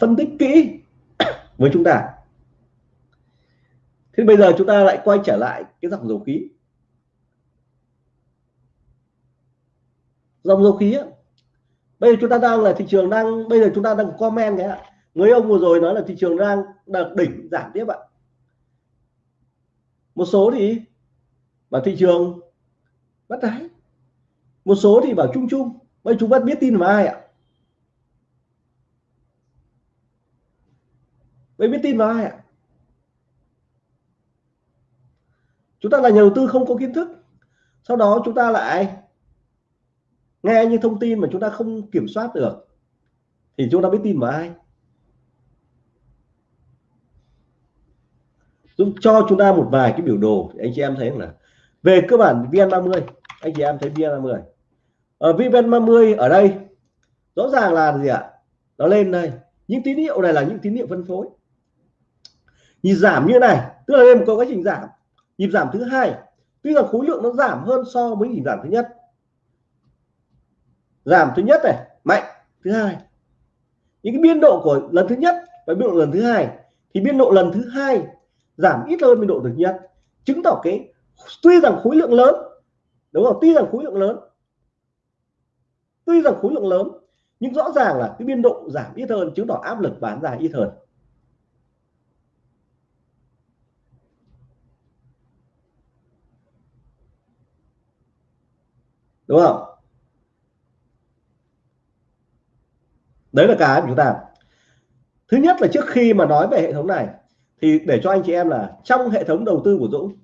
Phân tích kỹ [coughs] với chúng ta. Thế bây giờ chúng ta lại quay trở lại cái dòng dầu khí. Dòng dầu khí á, bây giờ chúng ta đang là thị trường đang bây giờ chúng ta đang comment cái ạ. Người ông vừa rồi nói là thị trường đang đạt đỉnh giảm tiếp ạ. Một số thì bảo thị trường bắt đáy. Một số thì bảo chung chung vậy chúng ta biết tin vào ai ạ? Vậy biết tin vào ai ạ? Chúng ta là nhà đầu tư không có kiến thức. Sau đó chúng ta lại nghe những thông tin mà chúng ta không kiểm soát được. Thì chúng ta biết tin vào ai? Giúp cho chúng ta một vài cái biểu đồ, anh chị em thấy là về cơ bản VN30 anh chị em thấy VN30 Ờ, ở VN30 ở đây. Rõ ràng là gì ạ? Nó lên đây. Những tín hiệu này là những tín hiệu phân phối. Nhịp giảm như này, tức là lên một quá trình giảm. Nhịp giảm thứ hai, tuy là khối lượng nó giảm hơn so với nhịp giảm thứ nhất. Giảm thứ nhất này, mạnh. Thứ hai, những cái biên độ của lần thứ nhất và biên độ lần thứ hai, thì biên độ lần thứ hai giảm ít hơn biên độ thứ nhất. Chứng tỏ cái, tuy rằng khối lượng lớn, đúng không? Tuy rằng khối lượng lớn tuy rằng khối lượng lớn, nhưng rõ ràng là cái biên độ giảm ít hơn, chứng tỏ áp lực bán ra ít hơn. Đúng không? Đấy là cái của chúng ta. Thứ nhất là trước khi mà nói về hệ thống này, thì để cho anh chị em là trong hệ thống đầu tư của Dũng,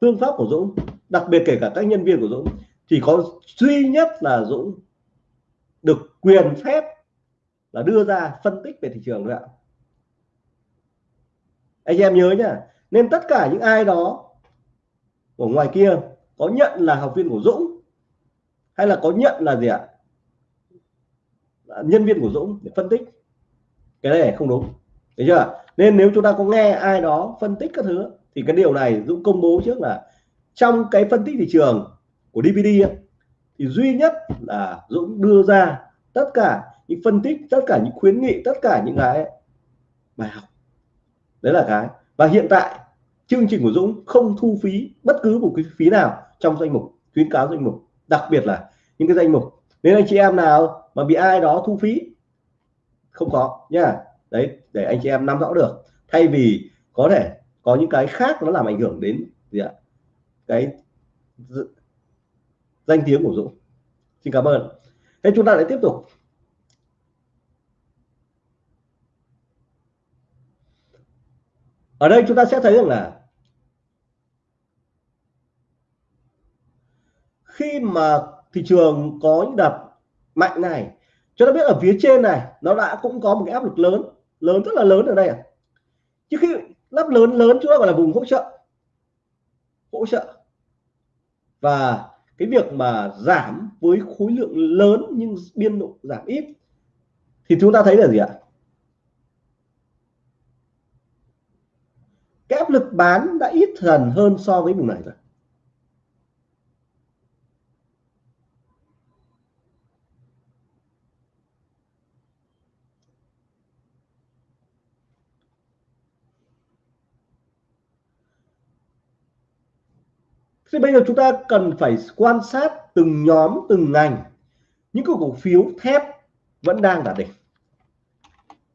phương pháp của Dũng, đặc biệt kể cả các nhân viên của Dũng chỉ có duy nhất là Dũng được quyền phép là đưa ra phân tích về thị trường thôi ạ. Anh em nhớ nhá, nên tất cả những ai đó ở ngoài kia có nhận là học viên của Dũng hay là có nhận là gì ạ? Nhân viên của Dũng để phân tích. Cái này không đúng, thấy chưa nên nếu chúng ta có nghe ai đó phân tích các thứ thì cái điều này Dũng công bố trước là trong cái phân tích thị trường của DVD ấy, thì duy nhất là Dũng đưa ra tất cả những phân tích tất cả những khuyến nghị tất cả những cái bài học. Đấy là cái. Và hiện tại chương trình của Dũng không thu phí bất cứ một cái phí nào trong danh mục khuyến cáo danh mục. Đặc biệt là những cái danh mục. Nếu anh chị em nào mà bị ai đó thu phí không có nha đấy để anh chị em nắm rõ được. Thay vì có thể có những cái khác nó làm ảnh hưởng đến gì ạ? Cái danh tiếng của Dũng. Xin cảm ơn. Thế chúng ta lại tiếp tục. Ở đây chúng ta sẽ thấy rằng là khi mà thị trường có những đợt mạnh này, chúng ta biết ở phía trên này, nó đã cũng có một cái áp lực lớn lớn rất là lớn ở đây à chứ khi lắp lớn lớn chúng ta gọi là vùng hỗ trợ. Hỗ trợ. Và cái việc mà giảm với khối lượng lớn nhưng biên độ giảm ít, thì chúng ta thấy là gì ạ? Cái áp lực bán đã ít dần hơn so với vùng này rồi. Thế bây giờ chúng ta cần phải quan sát từng nhóm, từng ngành. Những cổ phiếu thép vẫn đang đạt đỉnh.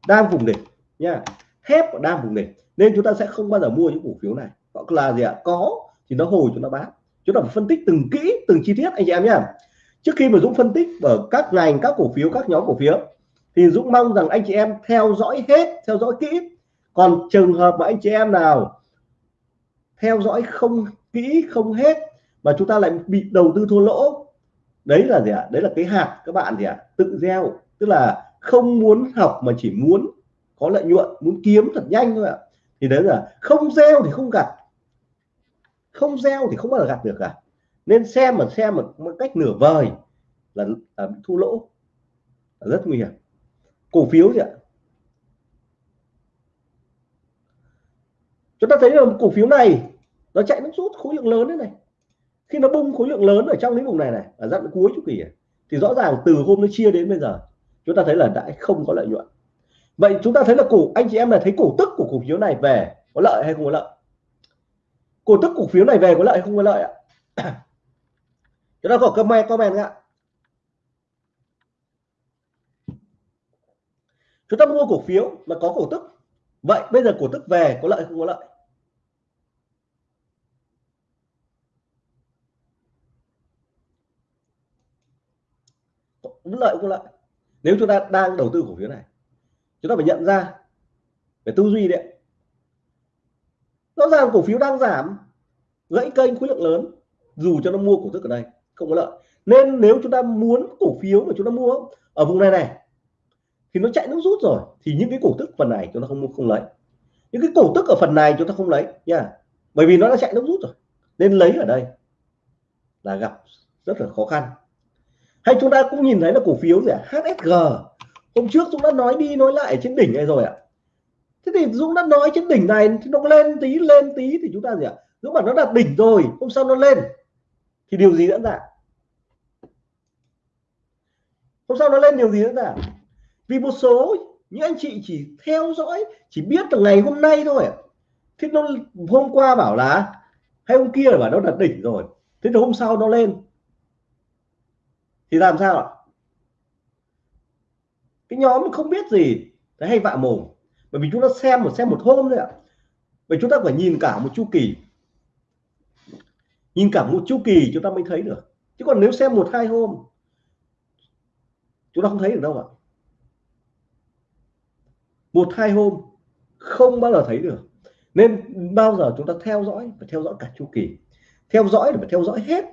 Đang vùng đỉnh, nha. Thép đang vùng đỉnh. Nên chúng ta sẽ không bao giờ mua những cổ phiếu này. Hoặc là gì ạ? Có, thì nó hồi chúng ta bán chúng ta phải phân tích từng kỹ, từng chi tiết, anh chị em nhé trước khi mà Dũng phân tích ở các ngành, các cổ phiếu, các nhóm cổ phiếu, thì Dũng mong rằng anh chị em theo dõi hết, theo dõi kỹ. Còn trường hợp mà anh chị em nào theo dõi không kỹ không hết mà chúng ta lại bị đầu tư thua lỗ. Đấy là gì ạ? Đấy là cái hạt các bạn gì ạ? Tự gieo. Tức là không muốn học mà chỉ muốn có lợi nhuận muốn kiếm thật nhanh thôi ạ. Thì đấy là không gieo thì không gặt. Không gieo thì không bao giờ gặt được cả. Nên xem mà xem một, một cách nửa vời là, là thua lỗ. Là rất nguy hiểm. Cổ phiếu gì ạ? Chúng ta thấy là cổ phiếu này nó chạy nó rút khối lượng lớn thế này. Khi nó bung khối lượng lớn ở trong lĩnh vùng này này, ở đoạn cuối chu kỳ thì rõ ràng từ hôm nó chia đến bây giờ, chúng ta thấy là đã không có lợi nhuận. Vậy chúng ta thấy là cổ, anh chị em là thấy cổ tức của cổ phiếu này về có lợi hay không có lợi? Cổ tức cổ phiếu này về có lợi hay không có lợi ạ? [clears throat] Chúng ta có comment comment ạ. Chúng ta mua cổ phiếu mà có cổ tức. Vậy bây giờ cổ tức về có lợi hay không có lợi cũng lợi cũng lợi. Nếu chúng ta đang đầu tư cổ phiếu này, chúng ta phải nhận ra về tư duy đấy rõ ràng cổ phiếu đang giảm, gãy kênh khối lượng lớn, dù cho nó mua cổ tức ở đây, không có lợi. Nên nếu chúng ta muốn cổ phiếu mà chúng ta mua ở vùng này này, thì nó chạy nước rút rồi, thì những cái cổ tức phần này chúng ta không mua, không lấy. Những cái cổ tức ở phần này chúng ta không lấy, nha. Bởi vì nó đã chạy nước rút rồi, nên lấy ở đây là gặp rất là khó khăn hay chúng ta cũng nhìn thấy là cổ phiếu gì ạ? HSG hôm trước Dũng đã nói đi nói lại trên đỉnh này rồi ạ. Thế thì Dũng đã nói trên đỉnh này, thì nó lên tí lên tí thì chúng ta gì ạ? Dũng bảo nó đạt đỉnh rồi, hôm sau nó lên. Thì điều gì diễn ra? Hôm sau nó lên điều gì diễn ra? Vì một số những anh chị chỉ theo dõi, chỉ biết từ ngày hôm nay thôi thế nó hôm qua bảo là, hay hôm kia là bảo nó đạt đỉnh rồi. Thế thì hôm sau nó lên thì làm sao ạ? Cái nhóm không biết gì thấy hay vạ mồm. Bởi vì chúng ta xem một xem một hôm thôi ạ. Bởi chúng ta phải nhìn cả một chu kỳ. Nhìn cả một chu kỳ chúng ta mới thấy được. Chứ còn nếu xem một, hai hôm, chúng ta không thấy được đâu ạ. Một, hai hôm, không bao giờ thấy được. Nên bao giờ chúng ta theo dõi và theo dõi cả chu kỳ. Theo dõi để phải theo dõi hết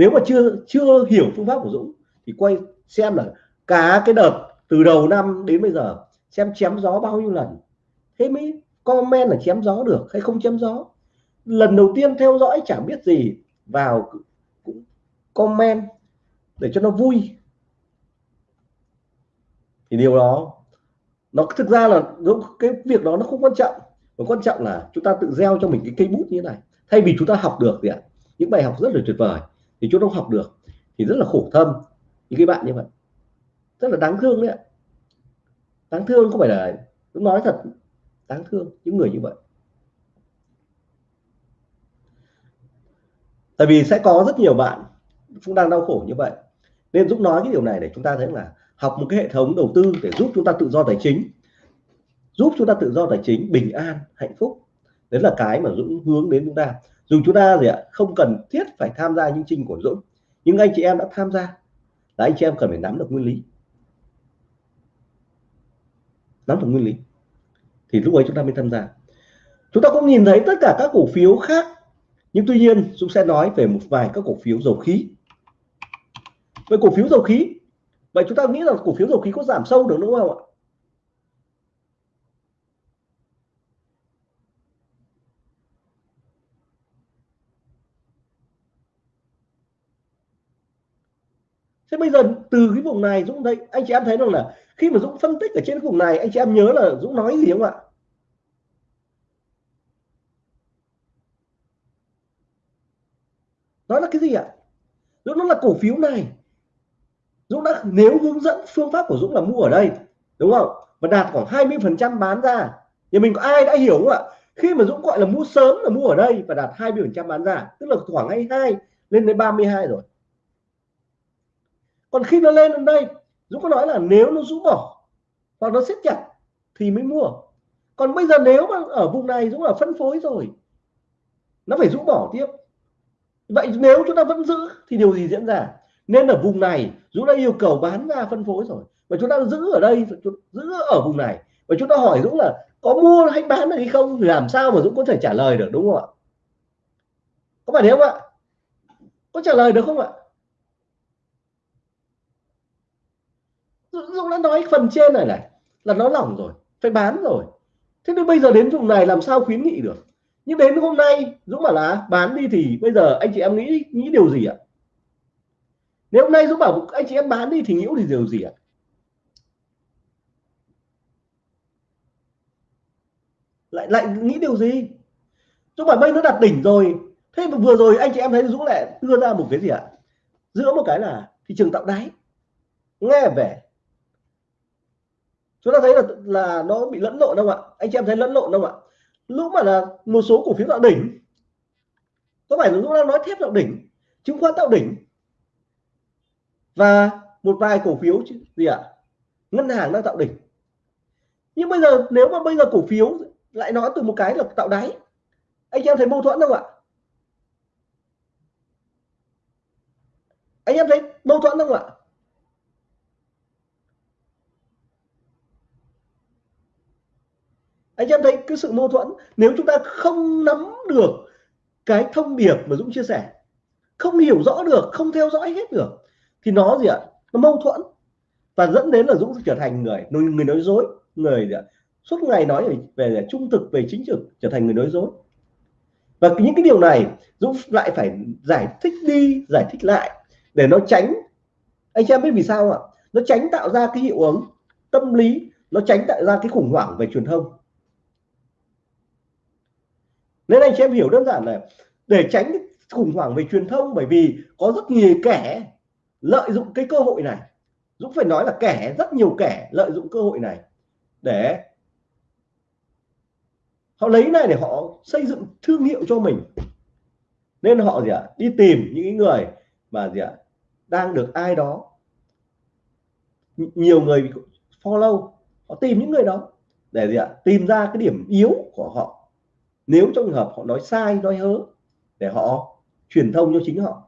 nếu mà chưa chưa hiểu phương pháp của Dũng thì quay xem là cả cái đợt từ đầu năm đến bây giờ xem chém gió bao nhiêu lần. Thế mới comment là chém gió được hay không chém gió. Lần đầu tiên theo dõi chẳng biết gì, vào cũng comment để cho nó vui. Thì điều đó, nó thực ra là cái việc đó nó không quan trọng. Và quan trọng là chúng ta tự gieo cho mình cái cây bút như thế này. Thay vì chúng ta học được gì ạ? Những bài học rất là tuyệt vời thì chúng không học được, thì rất là khổ thâm những cái bạn như vậy, rất là đáng thương đấy ạ. Đáng thương không phải là, tôi nói thật, đáng thương những người như vậy. Tại vì sẽ có rất nhiều bạn cũng đang đau khổ như vậy. Nên giúp nói cái điều này để chúng ta thấy là học một cái hệ thống đầu tư để giúp chúng ta tự do tài chính. Giúp chúng ta tự do tài chính bình an, hạnh phúc. Đấy là cái mà Dũng hướng đến chúng ta dù chúng ta gì ạ, không cần thiết phải tham gia những trình của Dũng, nhưng anh chị em đã tham gia. Là anh chị em cần phải nắm được nguyên lý. Nắm được nguyên lý. Thì lúc ấy chúng ta mới tham gia. Chúng ta cũng nhìn thấy tất cả các cổ phiếu khác, nhưng tuy nhiên Dũng sẽ nói về một vài các cổ phiếu dầu khí. Về cổ phiếu dầu khí, vậy chúng ta nghĩ là cổ phiếu dầu khí có giảm sâu được đúng không ạ thế bây giờ từ cái vùng này Dũng thấy, anh chị em thấy rằng là khi mà Dũng phân tích ở trên cái vùng này, anh chị em nhớ là Dũng nói gì không ạ? Đó là cái gì ạ? Dũng nó là cổ phiếu này, Dũng đã, nếu hướng dẫn phương pháp của Dũng là mua ở đây, đúng không? Và đạt khoảng 20 phần trăm bán ra, thì mình có ai đã hiểu không ạ? Khi mà Dũng gọi là mua sớm là mua ở đây và đạt 20 phần trăm bán ra, tức là khoảng 22 lên đến 32 rồi còn khi nó lên đến đây, Dũng có nói là nếu nó rũ bỏ hoặc nó siết chặt thì mới mua. Còn bây giờ nếu mà ở vùng này Dũng là phân phối rồi, nó phải rũ bỏ tiếp. Vậy nếu chúng ta vẫn giữ thì điều gì diễn ra? Nên ở vùng này, Dũng đã yêu cầu bán ra phân phối rồi. Và chúng ta giữ ở đây giữ ở vùng này. Và chúng ta hỏi Dũng là có mua hay bán được hay không thì làm sao mà Dũng có thể trả lời được, đúng không ạ? Có phải thế không ạ? Có trả lời được không ạ? Dũng đã nói phần trên này này, là nó lỏng rồi, phải bán rồi. Thế nên bây giờ đến vùng này làm sao khuyến nghị được? Nhưng đến hôm nay, Dũng bảo là à, bán đi thì bây giờ anh chị em nghĩ nghĩ điều gì ạ? Nếu hôm nay Dũng bảo, anh chị em bán đi thì nghĩ thì điều gì ạ? Lại lại nghĩ điều gì? Dũng bảo bây nó đặt đỉnh rồi. Thế mà vừa rồi anh chị em thấy Dũng lại đưa ra một cái gì ạ? Giữa một cái là thị trường tạo đáy. Nghe về chúng ta thấy là là nó bị lẫn lộn không ạ. Anh chị em thấy lẫn lộn không ạ? Lúc mà là một số cổ phiếu tạo đỉnh. Có phải là lúc đang nói thép tạo đỉnh, chứng khoán tạo đỉnh? Và một vài cổ phiếu gì ạ? Ngân hàng đang tạo đỉnh. Nhưng bây giờ, nếu mà bây giờ cổ phiếu lại nói từ một cái là tạo đáy, anh em thấy mâu thuẫn không ạ? Anh em thấy mâu thuẫn không ạ? Anh em thấy cái sự mâu thuẫn nếu chúng ta không nắm được cái thông điệp mà Dũng chia sẻ không hiểu rõ được không theo dõi hết được thì nó gì ạ? Nó mâu thuẫn. Và dẫn đến là Dũng trở thành người người nói dối người gì ạ? Suốt ngày nói về, về trung thực về chính trực trở thành người nói dối. Và những cái điều này Dũng lại phải giải thích đi giải thích lại để nó tránh. Anh em biết vì sao ạ? Nó tránh tạo ra cái hiệu ứng tâm lý nó tránh tạo ra cái khủng hoảng về truyền thông nên anh chị em hiểu đơn giản là để tránh khủng hoảng về truyền thông, bởi vì có rất nhiều kẻ lợi dụng cái cơ hội này. Dũng phải nói là kẻ, rất nhiều kẻ lợi dụng cơ hội này để họ lấy này để họ xây dựng thương hiệu cho mình. Nên họ gì ạ? Đi tìm những người mà gì ạ? Đang được ai đó. Nhiều người follow, họ tìm những người đó để gì ạ? Tìm ra cái điểm yếu của họ nếu trong trường hợp họ nói sai, nói hớ, để họ truyền thông cho chính họ.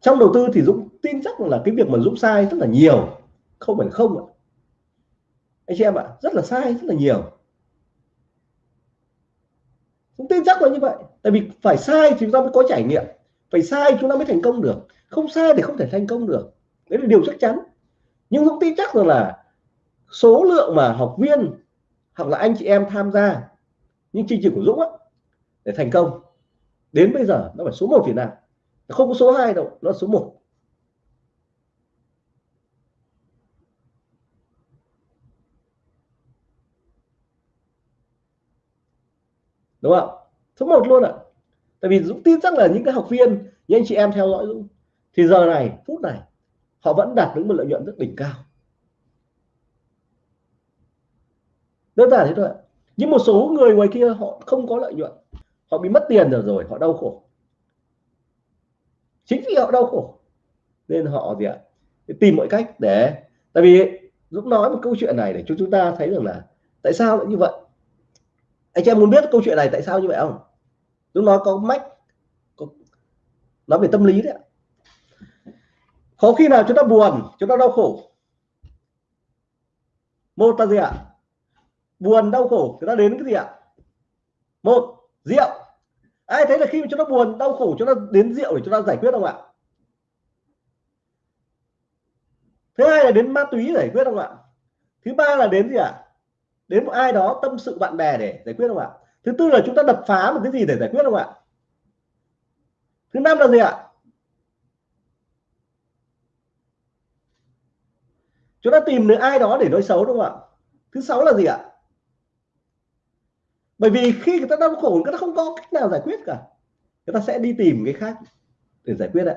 Trong đầu tư thì Dũng tin chắc là cái việc mà Dũng sai rất là nhiều. Không phải không ạ. Anh chị em ạ, rất là sai, rất là nhiều. Dũng tin chắc là như vậy. Tại vì phải sai thì chúng ta mới có trải nghiệm. Phải sai chúng ta mới thành công được. Không sai thì không thể thành công được. Đấy là điều chắc chắn. Nhưng Dũng tin chắc rằng là số lượng mà học viên hoặc là anh chị em tham gia những chương trình của Dũng á, để thành công. Đến bây giờ nó phải số 1 Việt Nam. Không có số 2 đâu nó số 1 đúng không? Số 1 luôn ạ. À. tại vì Dũng tin chắc là những cái học viên những anh chị em theo dõi Dũng thì giờ này phút này họ vẫn đạt đến một lợi nhuận rất đỉnh cao. Đơn giản thế thôi nhưng một số người ngoài kia họ không có lợi nhuận. Họ bị mất tiền rồi rồi họ đau khổ. Chính vì họ đau khổ nên họ gì ạ? Tìm mọi cách để tại vì Dũng nói một câu chuyện này để cho chúng ta thấy rằng là tại sao lại như vậy? Anh em muốn biết câu chuyện này tại sao như vậy không? Dũng nói có mách có, nói về tâm lý đấy có khi nào chúng ta buồn chúng ta đau khổ? Một là gì ạ? Buồn, đau khổ, chúng ta đến cái gì ạ? Một, rượu. Ai thấy là khi mà chúng ta buồn, đau khổ, chúng ta đến rượu để chúng ta giải quyết không ạ? Thứ hai là đến ma túy giải quyết không ạ? Thứ ba là đến gì ạ? Đến một ai đó tâm sự bạn bè để giải quyết không ạ? Thứ tư là chúng ta đập phá một cái gì để giải quyết không ạ? Thứ năm là gì ạ? Chúng ta tìm được ai đó để nói xấu đúng không ạ? Thứ sáu là gì ạ? Bởi vì khi người ta đau khổ, người ta không có cách nào giải quyết cả. Người ta sẽ đi tìm cái khác để giải quyết đấy.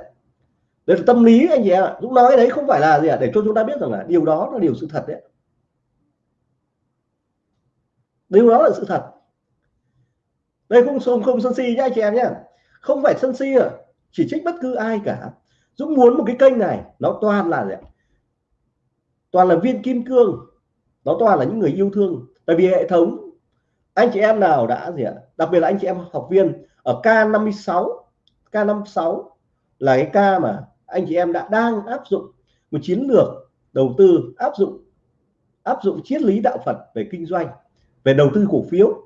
Đây là tâm lý anh chị em ạ. Dũng nói đấy không phải là gì ạ? Để cho chúng ta biết rằng là điều đó là điều sự thật đấy. Điều đó là sự thật. Đây, không không không sân si nhá, anh chị em nhá. Không phải sân si à chỉ trích bất cứ ai cả. Dũng muốn một cái kênh này, nó toàn là gì ạ? Toàn là viên kim cương. Nó toàn là những người yêu thương. Tại vì hệ thống anh chị em nào đã gì ạ? Đặc biệt là anh chị em học viên ở K56 K56 là cái ca mà anh chị em đã đang áp dụng một chiến lược đầu tư, áp dụng áp dụng triết lý đạo Phật về kinh doanh, về đầu tư cổ phiếu.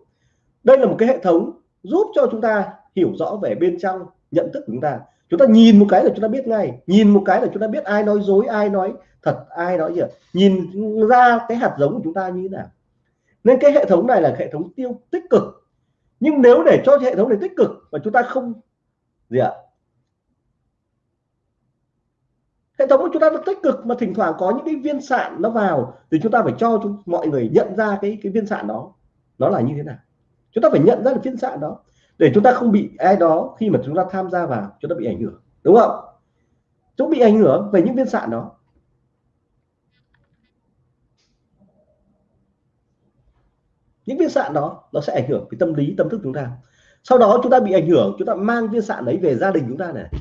Đây là một cái hệ thống giúp cho chúng ta hiểu rõ về bên trong nhận thức của chúng ta. Chúng ta nhìn một cái là chúng ta biết ngay, nhìn một cái là chúng ta biết ai nói dối, ai nói thật, ai nói gì nhìn ra cái hạt giống của chúng ta như thế nào nên cái hệ thống này là hệ thống tiêu tích cực. Nhưng nếu để cho hệ thống này tích cực mà chúng ta không gì ạ? Hệ thống của chúng ta nó tích cực mà thỉnh thoảng có những cái viên sạn nó vào thì chúng ta phải cho chúng, mọi người nhận ra cái cái viên sạn đó. Nó là như thế nào? Chúng ta phải nhận ra được viên sạn đó để chúng ta không bị ai đó khi mà chúng ta tham gia vào chúng ta bị ảnh hưởng đúng không? Chúng bị ảnh hưởng về những viên sạn đó. Những viên sạn đó nó sẽ ảnh hưởng cái tâm lý, tâm thức chúng ta. Sau đó chúng ta bị ảnh hưởng, chúng ta mang viên sạn đấy về gia đình chúng ta này.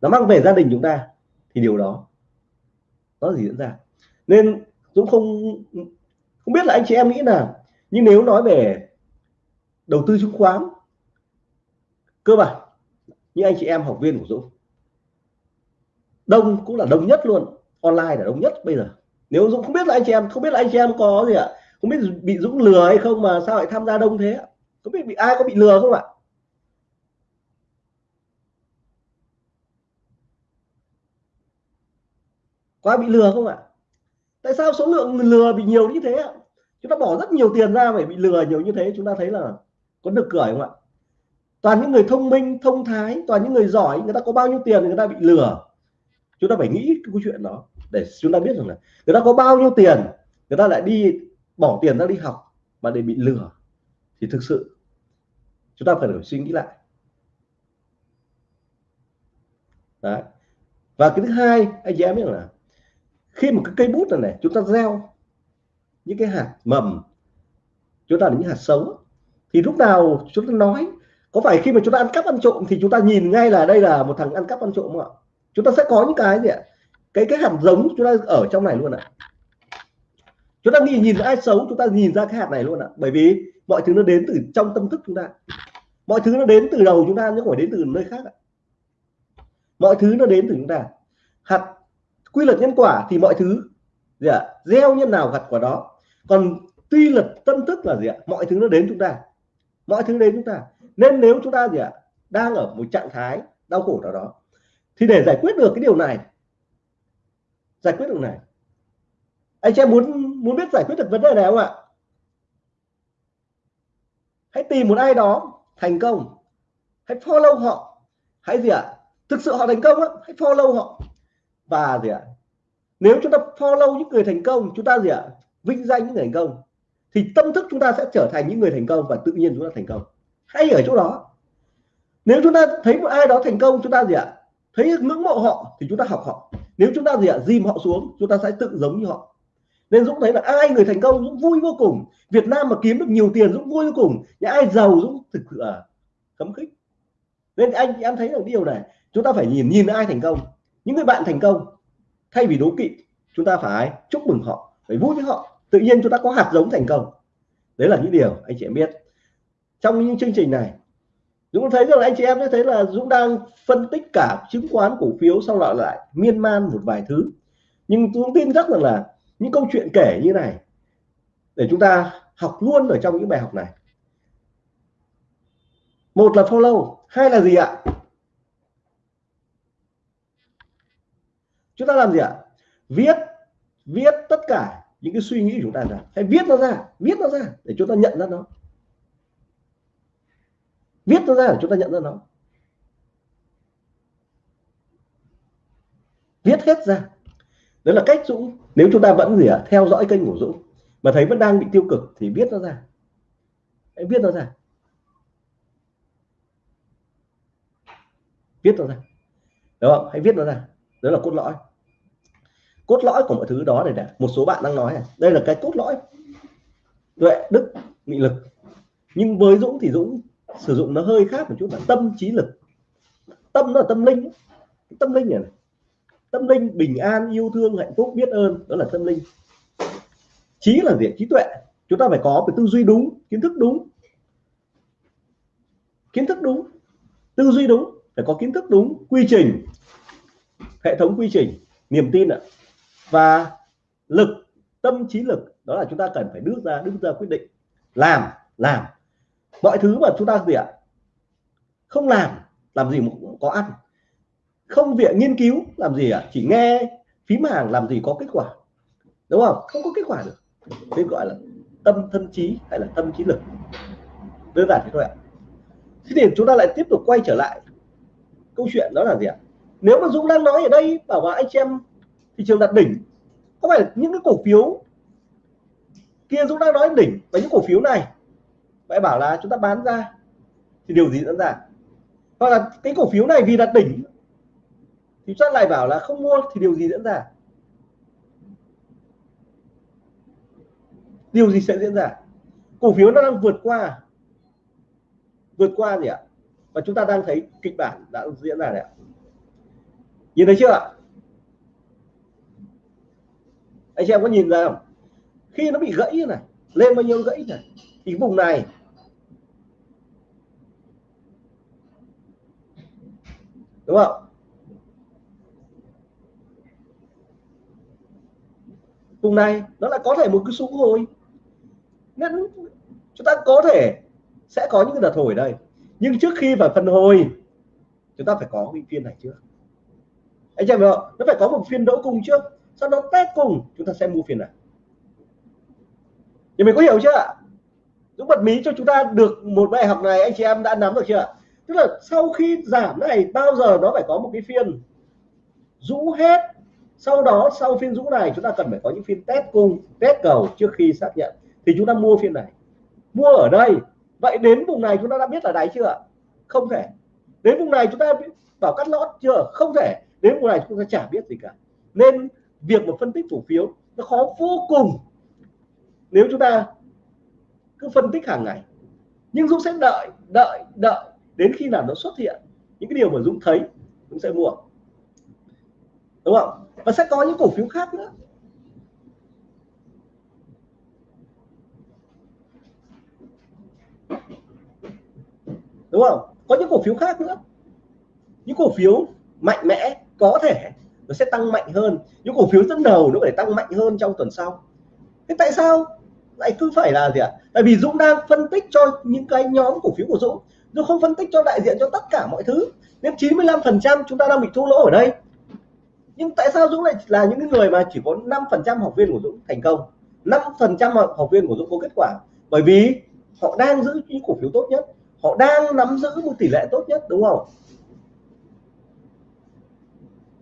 Nó mang về gia đình chúng ta thì điều đó, nó gì diễn ra. Nên Dũng không không biết là anh chị em nghĩ nào nhưng nếu nói về đầu tư chứng khoán, cơ bản như anh chị em học viên của Dũng, đông cũng là đông nhất luôn, online là đông nhất bây giờ. Nếu Dũng không biết là anh chị em, không biết là anh chị em có gì ạ? Không biết bị Dũng lừa hay không mà sao lại tham gia đông thế không biết bị ai có bị lừa không ạ? Có ai bị lừa không ạ? Tại sao số lượng lừa bị nhiều như thế ạ? Chúng ta bỏ rất nhiều tiền ra phải bị lừa nhiều như thế, chúng ta thấy là có được cười không ạ? Toàn những người thông minh, thông thái, toàn những người giỏi, người ta có bao nhiêu tiền người ta bị lừa. Chúng ta phải nghĩ cái câu chuyện đó để chúng ta biết rằng là người ta có bao nhiêu tiền, người ta lại đi bỏ tiền ra đi học mà để bị lừa, thì thực sự chúng ta phải đổi suy nghĩ lại. Đấy. và cái thứ hai, anh chị em biết là khi một cái cây bút này này, chúng ta gieo những cái hạt mầm, chúng ta là những hạt sống, thì lúc nào chúng ta nói, có phải khi mà chúng ta ăn cắp ăn trộm thì chúng ta nhìn ngay là đây là một thằng ăn cắp ăn trộm không ạ? Chúng ta sẽ có những cái gì ạ? Cái cái hạt giống chúng ta ở trong này luôn ạ chúng ta nhìn nhìn ai xấu, chúng ta nhìn ra cái hạt này luôn ạ. Bởi vì mọi thứ nó đến từ trong tâm thức chúng ta. Mọi thứ nó đến từ đầu chúng ta chứ không phải đến từ nơi khác ạ. Mọi thứ nó đến từ chúng ta. Hạt quy luật nhân quả thì mọi thứ, gì ạ, gieo nhân nào gặt quả đó. Còn tuy luật tâm thức là gì ạ? Mọi thứ nó đến chúng ta. Mọi thứ đến chúng ta. Nên nếu chúng ta gì ạ, đang ở một trạng thái đau khổ nào đó, thì để giải quyết được cái điều này, giải quyết được này, anh chị em muốn muốn biết giải quyết được vấn đề này không ạ? Hãy tìm một ai đó thành công. Hãy follow họ. Hãy gì ạ? Thực sự họ thành công á, hãy follow họ. Và gì ạ? Nếu chúng ta follow những người thành công, chúng ta gì ạ? Vinh danh những người thành công, thì tâm thức chúng ta sẽ trở thành những người thành công và tự nhiên chúng ta thành công. Hay ở chỗ đó. Nếu chúng ta thấy một ai đó thành công, chúng ta gì ạ? Thấy ngưỡng mộ họ, thì chúng ta học họ. Nếu chúng ta gì ạ? Dìm họ xuống, chúng ta sẽ tự giống như họ nên Dũng thấy là ai người thành công, Dũng vui vô cùng. Việt Nam mà kiếm được nhiều tiền, Dũng vui vô cùng. Những ai giàu, Dũng thực sự là khấm khích. Nên anh, em thấy được điều này, chúng ta phải nhìn nhìn ai thành công. Những người bạn thành công, thay vì đố kỵ, chúng ta phải chúc mừng họ, phải vui với họ. Tự nhiên chúng ta có hạt giống thành công. Đấy là những điều anh chị em biết. Trong những chương trình này, Dũng thấy rằng anh chị em thấy là Dũng đang phân tích cả chứng khoán cổ phiếu, xong lại lại miên man một vài thứ. Nhưng Dũng tin chắc rằng là những câu chuyện kể như này để chúng ta học luôn ở trong những bài học này. Một là follow, hai là gì ạ? Chúng ta làm gì ạ? Viết viết tất cả những cái suy nghĩ của chúng ta ra. Hãy viết nó ra, viết nó ra để chúng ta nhận ra nó. Viết nó ra để chúng ta nhận ra nó. Viết hết ra đó là cách Dũng nếu chúng ta vẫn gì ạ theo dõi kênh của Dũng mà thấy vẫn đang bị tiêu cực thì viết nó ra. Hãy viết nó ra. Viết nó ra. Đúng không? Hãy viết nó ra. Đó là cốt lõi. Cốt lõi của mọi thứ đó này một số bạn đang nói này đây là cái cốt lõi. Tuệ đức nghị lực. Nhưng với Dũng thì Dũng sử dụng nó hơi khác một chút là tâm trí lực. Tâm nó là tâm linh. Tâm linh này, này tâm linh bình an, yêu thương, hạnh phúc, biết ơn, đó là tâm linh. Trí là gì trí tuệ. Chúng ta phải có cái tư duy đúng, kiến thức đúng. Kiến thức đúng. Tư duy đúng, phải có kiến thức đúng, quy trình. Hệ thống quy trình, niềm tin ạ. Và lực, tâm trí lực, đó là chúng ta cần phải đưa ra đưa ra quyết định. Làm làm. Mọi thứ mà chúng ta gì ạ? Không làm làm gì mà cũng có ăn không viện nghiên cứu, làm gì ạ chỉ nghe phím hàng làm gì có kết quả. Đúng không? Không có kết quả được. Nên gọi là tâm thân trí hay là tâm trí lực. Đơn giản thế thôi ạ. Thế thì chúng ta lại tiếp tục quay trở lại câu chuyện đó là gì ạ? Nếu mà Dũng đang nói ở đây là anh em thị trường đặt đỉnh, có phải những cái cổ phiếu kia Dũng đang nói đỉnh và những cổ phiếu này vậy bảo là chúng ta bán ra thì điều gì diễn ra? Hoặc là cái cổ phiếu này vì đặt đỉnh thì chắc lại bảo là không mua thì điều gì diễn ra? Điều gì sẽ diễn ra? Cổ phiếu nó đang vượt qua vượt qua gì ạ? Và chúng ta đang thấy kịch bản đã diễn ra đấy ạ. Nhìn thấy chưa ạ? Anh chị em có nhìn ra không? Khi nó bị gãy như này, lên bao nhiêu gãy này, thì vùng này đúng không? Vùng này, nó lại có thể một cái xu hồi. Nên chúng ta có thể, sẽ có những cái đợt hồi đây. Nhưng trước khi vào phần hồi, chúng ta phải có cái phiên này trước. Anh chị em nó phải có một phiên đỗ cùng trước. Sau đó test cùng, chúng ta sẽ mua phiên này. Thì mình có hiểu chưa ạ? Dũng bật mí cho chúng ta được một bài học này, anh chị em đã nắm được chưa tức là sau khi giảm này, bao giờ nó phải có một cái phiên? Rũ hết sau đó, sau phiên rũ này, chúng ta cần phải có những phiên test cung, test cầu trước khi xác nhận. Thì chúng ta mua phiên này. Mua ở đây. Vậy đến vùng này chúng ta đã biết là đáy chưa? Không thể. Đến vùng này chúng ta bảo cắt lót chưa? Không thể. Đến vùng này chúng ta chả biết gì cả. Nên việc mà phân tích cổ phiếu nó khó vô cùng. Nếu chúng ta cứ phân tích hàng ngày. Nhưng Dũng sẽ đợi đợi đợi đến khi nào nó xuất hiện. Những cái điều mà Dũng thấy, Dũng sẽ mua đúng không? Và sẽ có những cổ phiếu khác nữa. Đúng không? Có những cổ phiếu khác nữa. Những cổ phiếu mạnh mẽ có thể nó sẽ tăng mạnh hơn. Những cổ phiếu dẫn đầu nó phải tăng mạnh hơn trong tuần sau. Thế tại sao lại cứ phải là gì ạ? Tại vì Dũng đang phân tích cho những cái nhóm cổ phiếu của Dũng. Dũng không phân tích cho đại diện cho tất cả mọi thứ. Nên 95 phần trăm chúng ta đang bị thua lỗ ở đây nhưng tại sao Dũng lại là những người mà chỉ có 5 phần trăm học viên của Dũng thành công? 5 phần trăm học viên của Dũng có kết quả. Bởi vì họ đang giữ những cổ phiếu tốt nhất, họ đang nắm giữ một tỷ lệ tốt nhất, đúng không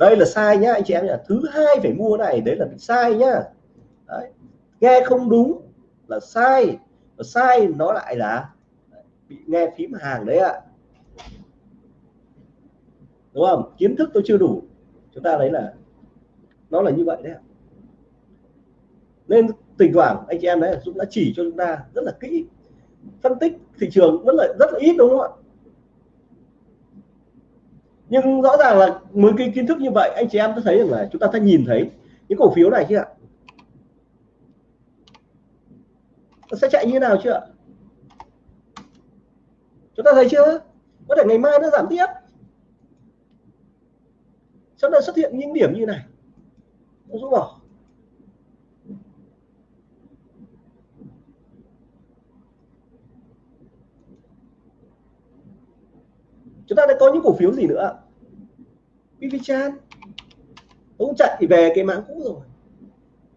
đây là sai nhá, anh chị em nhá. Thứ hai phải mua này, đấy là bị sai nhá. Đấy. nghe không đúng là sai. Và sai nó lại là bị nghe phím hàng đấy ạ. Đúng không? Kiến thức tôi chưa đủ chúng ta thấy là nó là như vậy đấy ạ. Nên thỉnh thoảng anh chị em đấy, Dũng đã chỉ cho chúng ta rất là kỹ, phân tích thị trường vẫn là rất là ít, đúng không ạ? Nhưng rõ ràng là với cái kiến thức như vậy, anh chị em có thấy rằng là chúng ta sẽ nhìn thấy những cổ phiếu này chứ ạ. Nó sẽ chạy như thế nào chưa chúng ta thấy chưa? Có thể ngày mai nó giảm tiếp sau đó xuất hiện những điểm như này? Nó rút bỏ. Chúng ta đã có những cổ phiếu gì nữa BVChan cũng chạy về cái mã cũ rồi.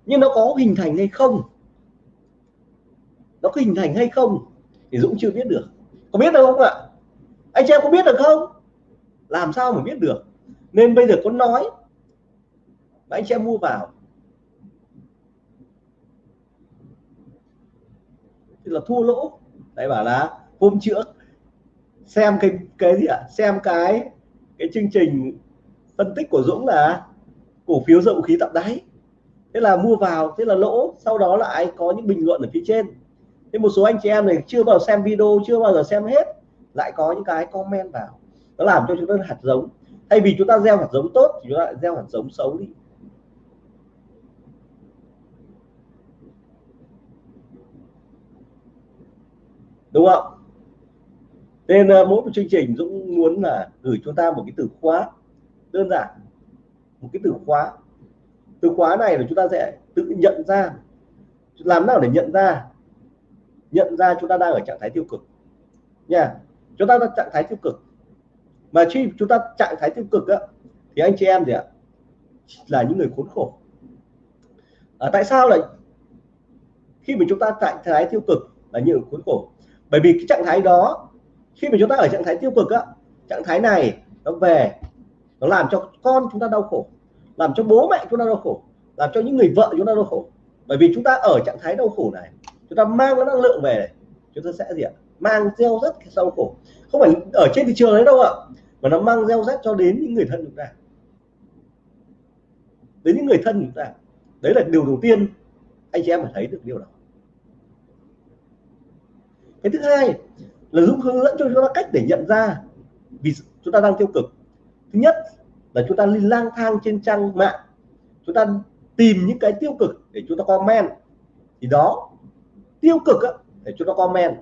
Nhưng nó có hình thành hay không? Nó có hình thành hay không? Thì Dũng chưa biết được. Có biết được không ạ? Anh chị em có biết được không? Làm sao mà biết được? Nên bây giờ có nói, mà anh chị em mua vào. Thì là thua lỗ. Đấy, bảo là hôm trước, xem cái cái gì ạ? À? xem cái cái chương trình phân tích của Dũng là cổ phiếu dầu khí tạo đáy. Thế là mua vào, thế là lỗ. Sau đó lại có những bình luận ở phía trên. Thế một số anh chị em này chưa vào xem video, chưa bao giờ xem hết. Lại có những cái comment vào. Nó làm cho chúng ta hạt giống thay vì chúng ta gieo hạt giống tốt thì chúng ta lại gieo hạt giống xấu đi. Đúng không? Nên uh, mỗi một chương trình Dũng muốn là gửi chúng ta một cái từ khóa đơn giản một cái từ khóa. Từ khóa này là chúng ta sẽ tự nhận ra làm nào để nhận ra? Nhận ra chúng ta đang ở trạng thái tiêu cực. Nha chúng ta đang trạng thái tiêu cực mà khi chúng ta trạng thái tiêu cực á, thì anh chị em gì ạ là những người khốn khổ. À, tại sao lại khi mà chúng ta trạng thái tiêu cực là những người khốn khổ? Bởi vì cái trạng thái đó khi mà chúng ta ở trạng thái tiêu cực á trạng thái này nó về nó làm cho con chúng ta đau khổ làm cho bố mẹ chúng ta đau khổ làm cho những người vợ chúng ta đau khổ. Bởi vì chúng ta ở trạng thái đau khổ này chúng ta mang cái năng lượng về này chúng ta sẽ gì ạ? Mang gieo rất sâu đau khổ không phải ở trên thị trường đấy đâu ạ mà nó mang gieo rắc cho đến những người thân chúng ta. Đến những người thân chúng ta. Đấy là điều đầu tiên anh chị em phải thấy được điều đó. Cái thứ hai là Dũng hướng dẫn cho chúng ta cách để nhận ra vì chúng ta đang tiêu cực. Thứ nhất là chúng ta đi lang thang trên trang mạng. Chúng ta tìm những cái tiêu cực để chúng ta comment. Thì đó tiêu cực á, để chúng ta comment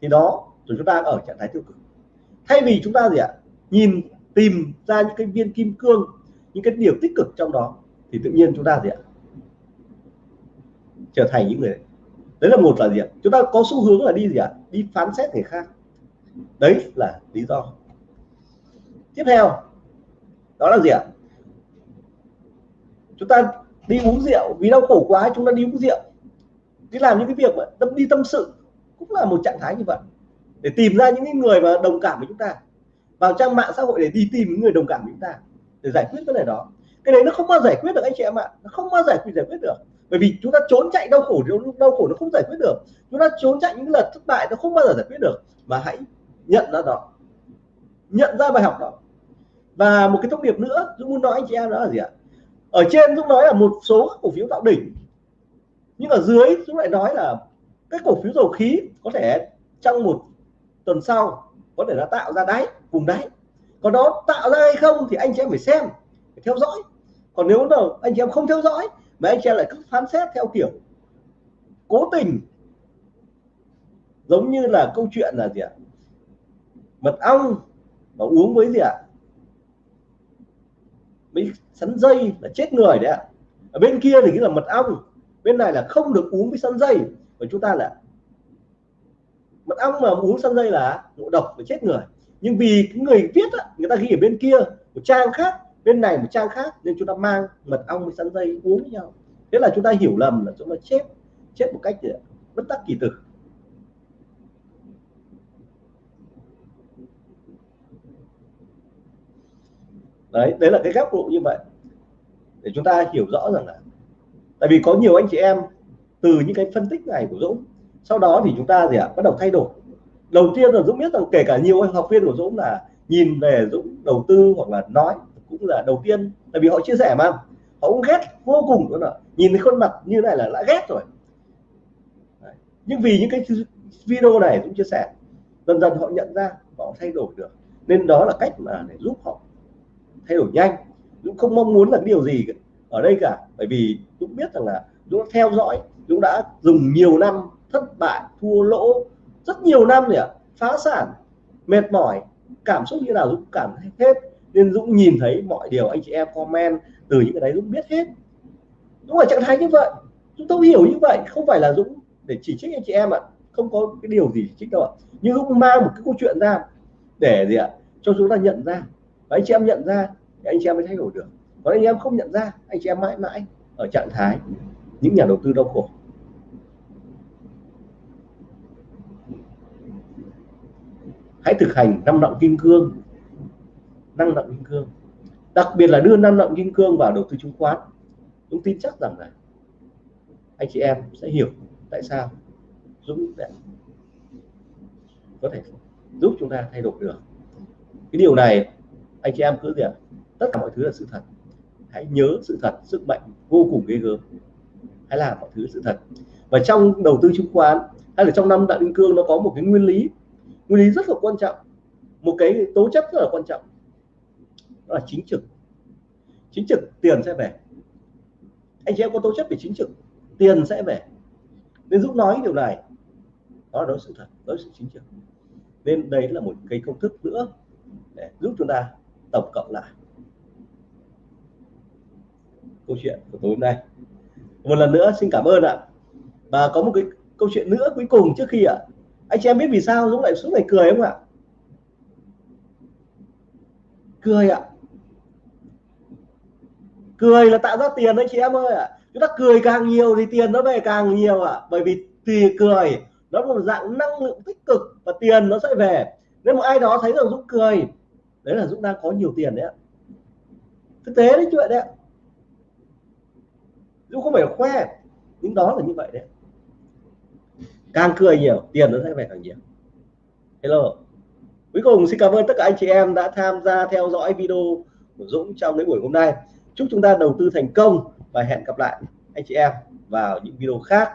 thì đó, rồi chúng ta ở trạng thái tiêu cực. Thay vì chúng ta gì ạ? Nhìn, tìm ra những cái viên kim cương, những cái điều tích cực trong đó, thì tự nhiên chúng ta gì ạ? Trở thành những người đấy. Là một là gì ạ? Chúng ta có xu hướng là đi gì ạ? Đi phán xét người khác. Đấy là lý do. Tiếp theo, đó là gì ạ? Chúng ta đi uống rượu. Vì đau khổ quá, chúng ta đi uống rượu. Đi làm những cái việc mà tâm đi tâm sự cũng là một trạng thái như vậy. Để tìm ra những người mà đồng cảm với chúng ta, vào trang mạng xã hội để đi tìm những người đồng cảm với chúng ta, để giải quyết vấn đề đó. Cái đấy nó không bao giải quyết được anh chị em ạ. Nó không bao giải quyết giải quyết được. Bởi vì chúng ta trốn chạy đau khổ đau khổ nó không giải quyết được. Chúng ta trốn chạy những lần thất bại nó không bao giờ giải quyết được. Mà hãy nhận ra đó. Nhận ra bài học đó. Và một cái thông điệp nữa Dũng muốn nói anh chị em đó là gì ạ? Ở trên Dũng nói là một số cổ phiếu tạo đỉnh. Nhưng ở dưới Dũng lại nói là các cổ phiếu dầu khí có thể trong một tuần sau có thể là tạo ra đáy, vùng đáy. Còn nó tạo ra hay không thì anh chị em phải xem, phải theo dõi. Còn nếu nào anh chị em không theo dõi mà anh chị em lại cứ phán xét theo kiểu cố tình, giống như là câu chuyện là gì ạ? Mật ong mà uống với gì ạ? Với sắn dây là chết người đấy ạ. Ở bên kia thì cái là mật ong, bên này là không được uống với sắn dây và chúng ta là mật ong mà uống sang dây là ngộ độc và chết người. Nhưng vì cái người viết á, người ta ghi ở bên kia một trang khác bên này một trang khác nên chúng ta mang mật ong với sắn dây uống với nhau. Thế là chúng ta hiểu lầm là chúng ta chết chết một cách ờ, bất đắc kỳ tử. Đấy đấy là cái góc độ như vậy. Để chúng ta hiểu rõ rằng là tại vì có nhiều anh chị em từ những cái phân tích này của Dũng. Sau đó thì chúng ta gì ạ, bắt đầu thay đổi. Đầu tiên là Dũng biết rằng kể cả nhiều học viên của Dũng là nhìn về Dũng đầu tư hoặc là nói, cũng là đầu tiên. Tại vì họ chia sẻ mà, họ cũng ghét vô cùng nữa nhìn thấy khuôn mặt như này là đã ghét rồi. Đấy. nhưng vì những cái video này Dũng chia sẻ, dần dần họ nhận ra họ thay đổi được. Nên đó là cách mà để giúp họ thay đổi nhanh. Dũng không mong muốn là điều gì ở đây cả. Bởi vì Dũng biết rằng là Dũng theo dõi Dũng đã dùng nhiều năm thất bại, thua lỗ, rất nhiều năm rồi ạ phá sản, mệt mỏi, cảm xúc như nào Dũng cảm hết. Nên Dũng nhìn thấy mọi điều anh chị em comment từ những cái đấy Dũng biết hết. Dũng ở trạng thái như vậy. Chúng tôi hiểu như vậy, không phải là Dũng để chỉ trích anh chị em ạ. Không có cái điều gì chỉ trích đâu ạ. Nhưng Dũng mang một cái câu chuyện ra để gì ạ? Cho chúng ta nhận ra. Và anh chị em nhận ra thì anh chị em mới thay đổi được. Còn anh em không nhận ra, anh chị em mãi mãi ở trạng thái những nhà đầu tư đau khổ. Hãy thực hành năm động kim cương. Năng động kim cương. Đặc biệt là đưa năng động kim cương vào đầu tư chứng khoán. Dũng tin chắc rằng là anh chị em sẽ hiểu tại sao Dũng có thể giúp chúng ta thay đổi được. Cái điều này, anh chị em cứ gì ạ tất cả mọi thứ là sự thật. Hãy nhớ sự thật, sức mạnh vô cùng ghê gớm. Hãy làm mọi thứ sự thật. Và trong đầu tư chứng khoán, hay là trong năm đại kim cương, nó có một cái nguyên lý nguyên lý rất là quan trọng. Một cái tố chất rất là quan trọng. Đó là chính trực. Chính trực, tiền sẽ về. Anh chị em có tố chất về chính trực, tiền sẽ về. Nên giúp nói điều này. Đó là sự thật đó sự chính trực. Nên đấy là một cái công thức nữa để giúp chúng ta tổng cộng lại. Câu chuyện của tối hôm nay. Một lần nữa, xin cảm ơn ạ. Và có một cái câu chuyện nữa cuối cùng trước khi ạ anh chị em biết vì sao Dũng lại suốt ngày cười không ạ? Cười ạ. Cười là tạo ra tiền đấy chị em ơi ạ. Chúng ta cười càng nhiều thì tiền nó về càng nhiều ạ. Bởi vì tùy cười, nó là một dạng năng lượng tích cực và tiền nó sẽ về. Nếu một ai đó thấy rằng Dũng cười, đấy là Dũng đang có nhiều tiền đấy ạ. Thực tế đấy chuyện đấy ạ. Dũng không phải khoe, nhưng đó là như vậy đấy càng cười nhiều, tiền nó sẽ về càng nhiều. Hello. Cuối cùng, xin cảm ơn tất cả anh chị em đã tham gia theo dõi video của Dũng trong cái buổi hôm nay. Chúc chúng ta đầu tư thành công và hẹn gặp lại anh chị em vào những video khác.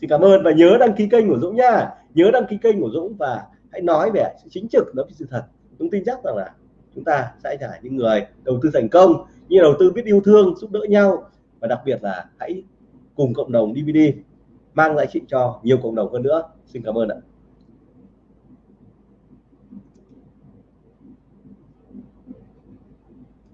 Xin cảm ơn và nhớ đăng ký kênh của Dũng nha. Nhớ đăng ký kênh của Dũng và hãy nói về sự chính trực đó với sự thật. Dũng tin chắc rằng là chúng ta sẽ là những người đầu tư thành công, như đầu tư biết yêu thương, giúp đỡ nhau và đặc biệt là hãy cùng cộng đồng DVD mang lại trị cho nhiều cộng đồng hơn nữa. Xin cảm ơn ạ.